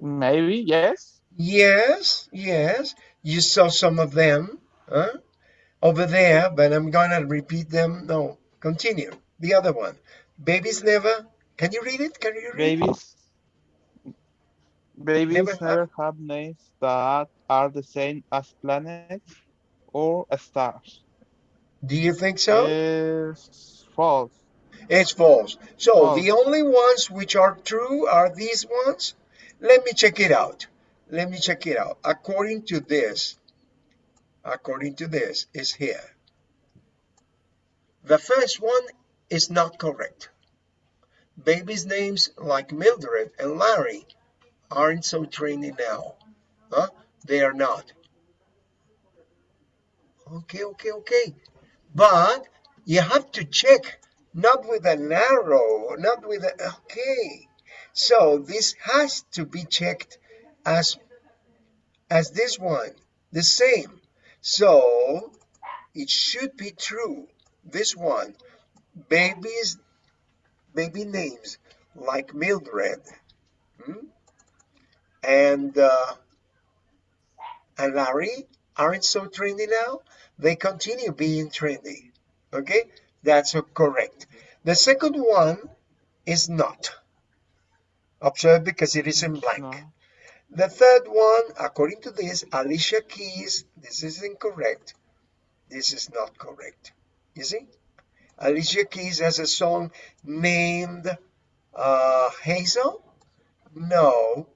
maybe yes. Yes, yes. You saw some of them huh? Over there, but I'm gonna repeat them. No, continue. The other one. Babies never. Can you read it? Can you read it? Babies. Babies Never never, have- have names that are the same as planets or stars. Do you think so? Is false. It's false. So False. the only ones which are true are these ones. Let me check it out. Let me check it out. According to this, according to this, is here. The first one is not correct. Babies' names like Mildred and Larry aren't so trendy now. Huh? They are not. Okay, okay, okay. But you have to check, not with an arrow, not with a, okay. So this has to be checked as, as this one, the same. So it should be true. This one, babies, baby names like Mildred, hmm? and uh, and Larry aren't so trendy now. They continue being trendy. Okay, that's correct. The second one is not. Observe because it is in blank. not. The third one, according to this, Alicia Keys, this is incorrect. This is not correct. You see? Alicia Keys has a song named uh, Hazel? No,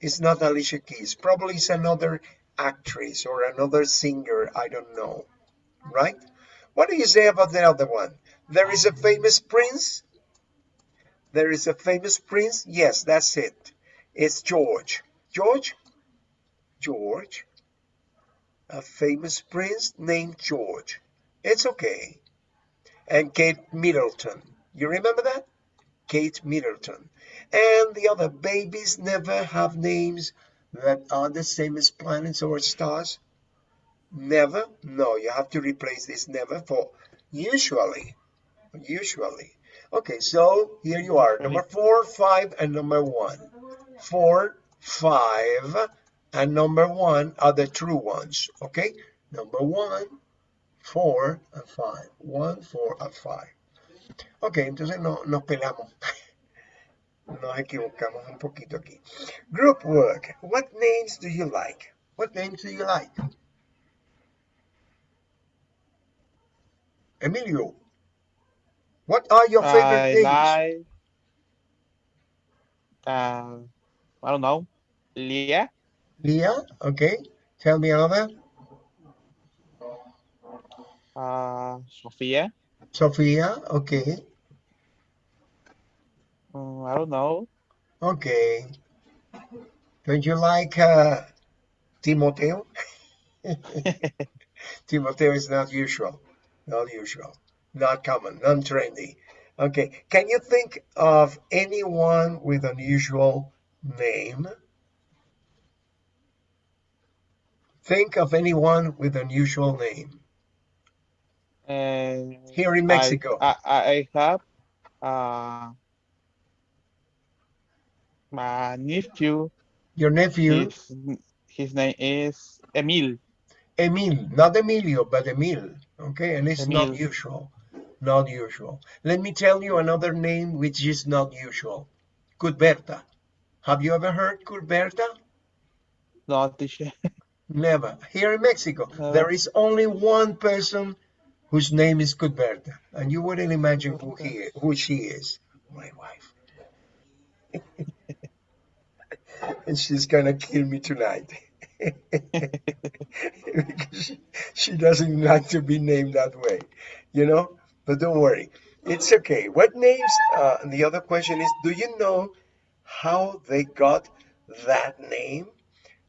it's not Alicia Keys. Probably it's another actress or another singer. I don't know. Right? What do you say about the other one? There is a famous prince. There is a famous prince. Yes, that's it. It's George. George? George. A famous prince named George. It's okay. And Kate Middleton. You remember that? Kate Middleton. And the other babies never have names that are the same as planets or stars. Never? No, you have to replace this never for usually. Usually. Okay, so here you are. Number four, five, and number one. Four, five, and number one are the true ones. Okay? Number one, four, and five. One, four, and five. Ok, entonces no, nos pelamos. Nos equivocamos un poquito aquí. Group work. What names do you like? What names do you like? Emilio, what are your favorite I names? like. Uh, I don't know. Leah. Leah, okay. Tell me another. Uh, Sofia. Sophia, okay. Uh, I don't know. Okay. Don't you like uh, Timoteo? Timoteo is not usual. Not usual. Not common. Non-trendy. Okay. Can you think of anyone with unusual name? Think of anyone with unusual name. And Here in Mexico. I, I, I have uh, my nephew. Your nephew, His, his name is Emil. Emil, not Emilio, but Emil. Okay, and it's not usual. Not usual. Let me tell you another name which is not usual. Cudberta. Have you ever heard Cudberta? No, teacher. Never. Here in Mexico, Never. there is only one person whose name is Cudberta, and you wouldn't imagine who he who she is. My wife. and she's gonna kill me tonight. because she, she doesn't like to be named that way, you know. But don't worry, it's okay. What names? Uh, and the other question is, do you know how they got that name?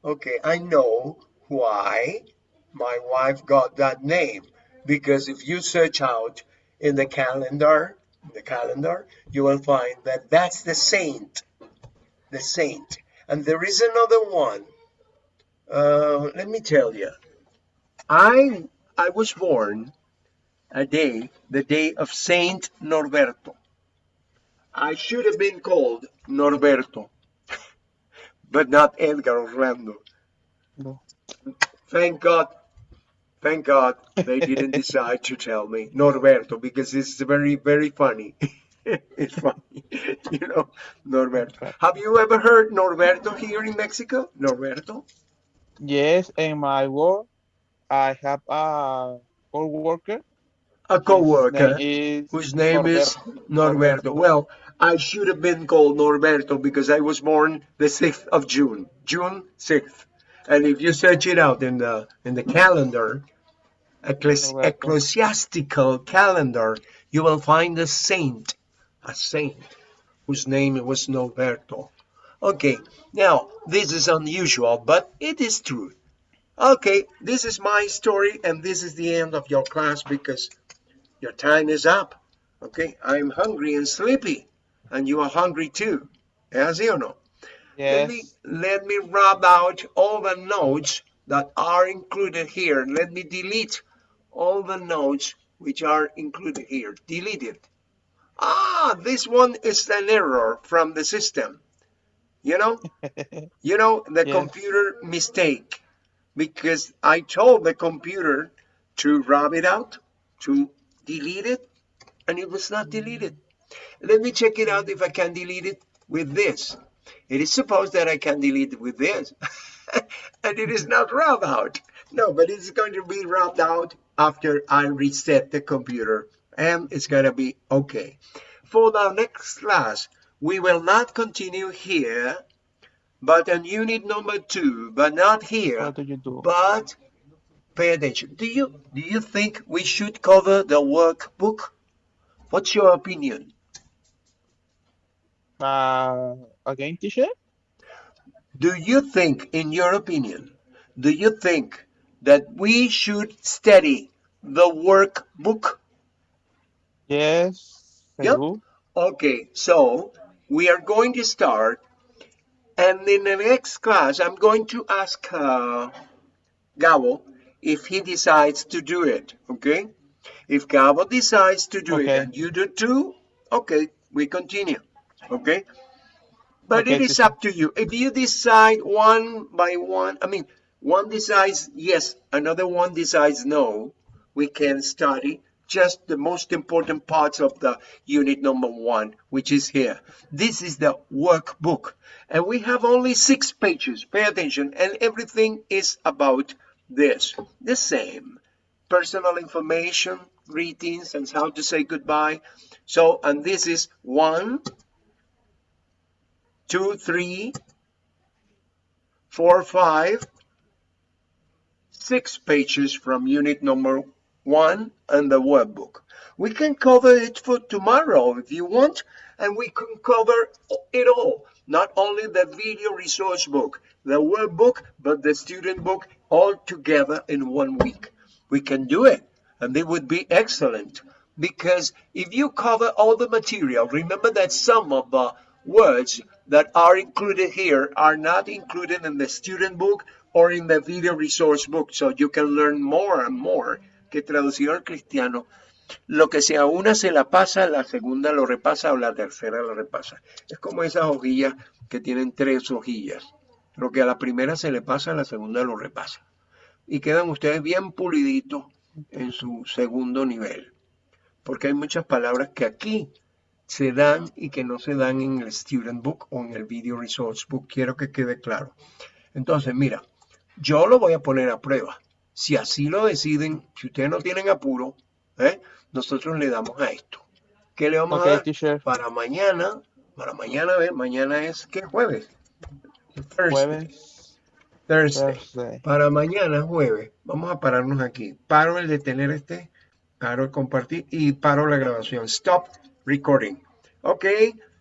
Okay, I know why my wife got that name because if you search out in the calendar, the calendar, you will find that that's the saint, the saint. And there is another one. Uh, let me tell you, I I was born a day, the day of Saint Norberto. I should have been called Norberto, but not Edgar Orlando. No. Thank God. Thank God they didn't decide to tell me Norberto because it's very, very funny. it's funny, you know, Norberto. Have you ever heard Norberto here in Mexico? Norberto? Yes, in my work, I have a co-worker. A co-worker His name is whose name is Norberto. Norberto. Well, I should have been called Norberto because I was born the 6th of June, June 6th. And if you search it out in the in the calendar, ecclesi- ecclesiastical calendar, you will find a saint, a saint whose name was Norberto. Okay, now this is unusual, but it is true. Okay, this is my story, and this is the end of your class because your time is up. Okay, I'm hungry and sleepy, and you are hungry too. Yes, you know. Let Yes. me let me rub out all the notes that are included here. Let me delete all the notes which are included here. Delete it. Ah, this one is an error from the system. You know, you know the Yes. computer mistake because I told the computer to rub it out, to delete it, and it was not deleted. Let me check it out mm. if I can delete it with this. It is supposed that I can delete it with this, and it is not rubbed out. No, but it's going to be rubbed out after I reset the computer, and it's going to be okay. For our next class, we will not continue here, but on unit number two, but not here. What do you do? But pay attention. Do you do you think we should cover the workbook? What's your opinion? Uh, again, teacher? Do you think, in your opinion, do you think that we should study the workbook? Yes. Yep. Okay, so we are going to start, and in the next class, I'm going to ask uh, Gabo if he decides to do it. Okay, if Gabo decides to do it and you do too, okay, we continue. Okay, but Okay, it is up to you. If you decide one by one, I mean, one decides yes, another one decides no, we can study just the most important parts of the unit number one, which is here. This is the workbook, and we have only six pages. Pay attention, and everything is about this. The same personal information, greetings, and how to say goodbye. So, and this is one, two, three, four, five, six pages from unit number one and the workbook. We can cover it for tomorrow if you want, and we can cover it all. Not only the video resource book, the workbook, but the student book all together in one week. We can do it, and it would be excellent. Because if you cover all the material, remember that some of the words that are included here are not included in the student book or in the video resource book, so you can learn more and more. Que traducido al cristiano, lo que se a una se la pasa, la segunda lo repasa o la tercera lo repasa. Es como esas hojillas que tienen tres hojillas. Lo que a la primera se le pasa, a la segunda lo repasa. Y quedan ustedes bien puliditos en su segundo nivel. Porque hay muchas palabras que aquí se dan y que no se dan en el Student Book o en el Video Resource Book. Quiero que quede claro. Entonces, mira, yo lo voy a poner a prueba. Si así lo deciden, si ustedes no tienen apuro, ¿eh? nosotros le damos a esto. ¿Qué le vamos a dar? teacher. Para mañana, para mañana, ver, mañana es, ¿qué? Jueves. Thursday. Jueves. Thursday. Thursday. Para mañana, jueves, vamos a pararnos aquí. Paro el detener este, paro el compartir y paro la grabación. Stop recording. Ok,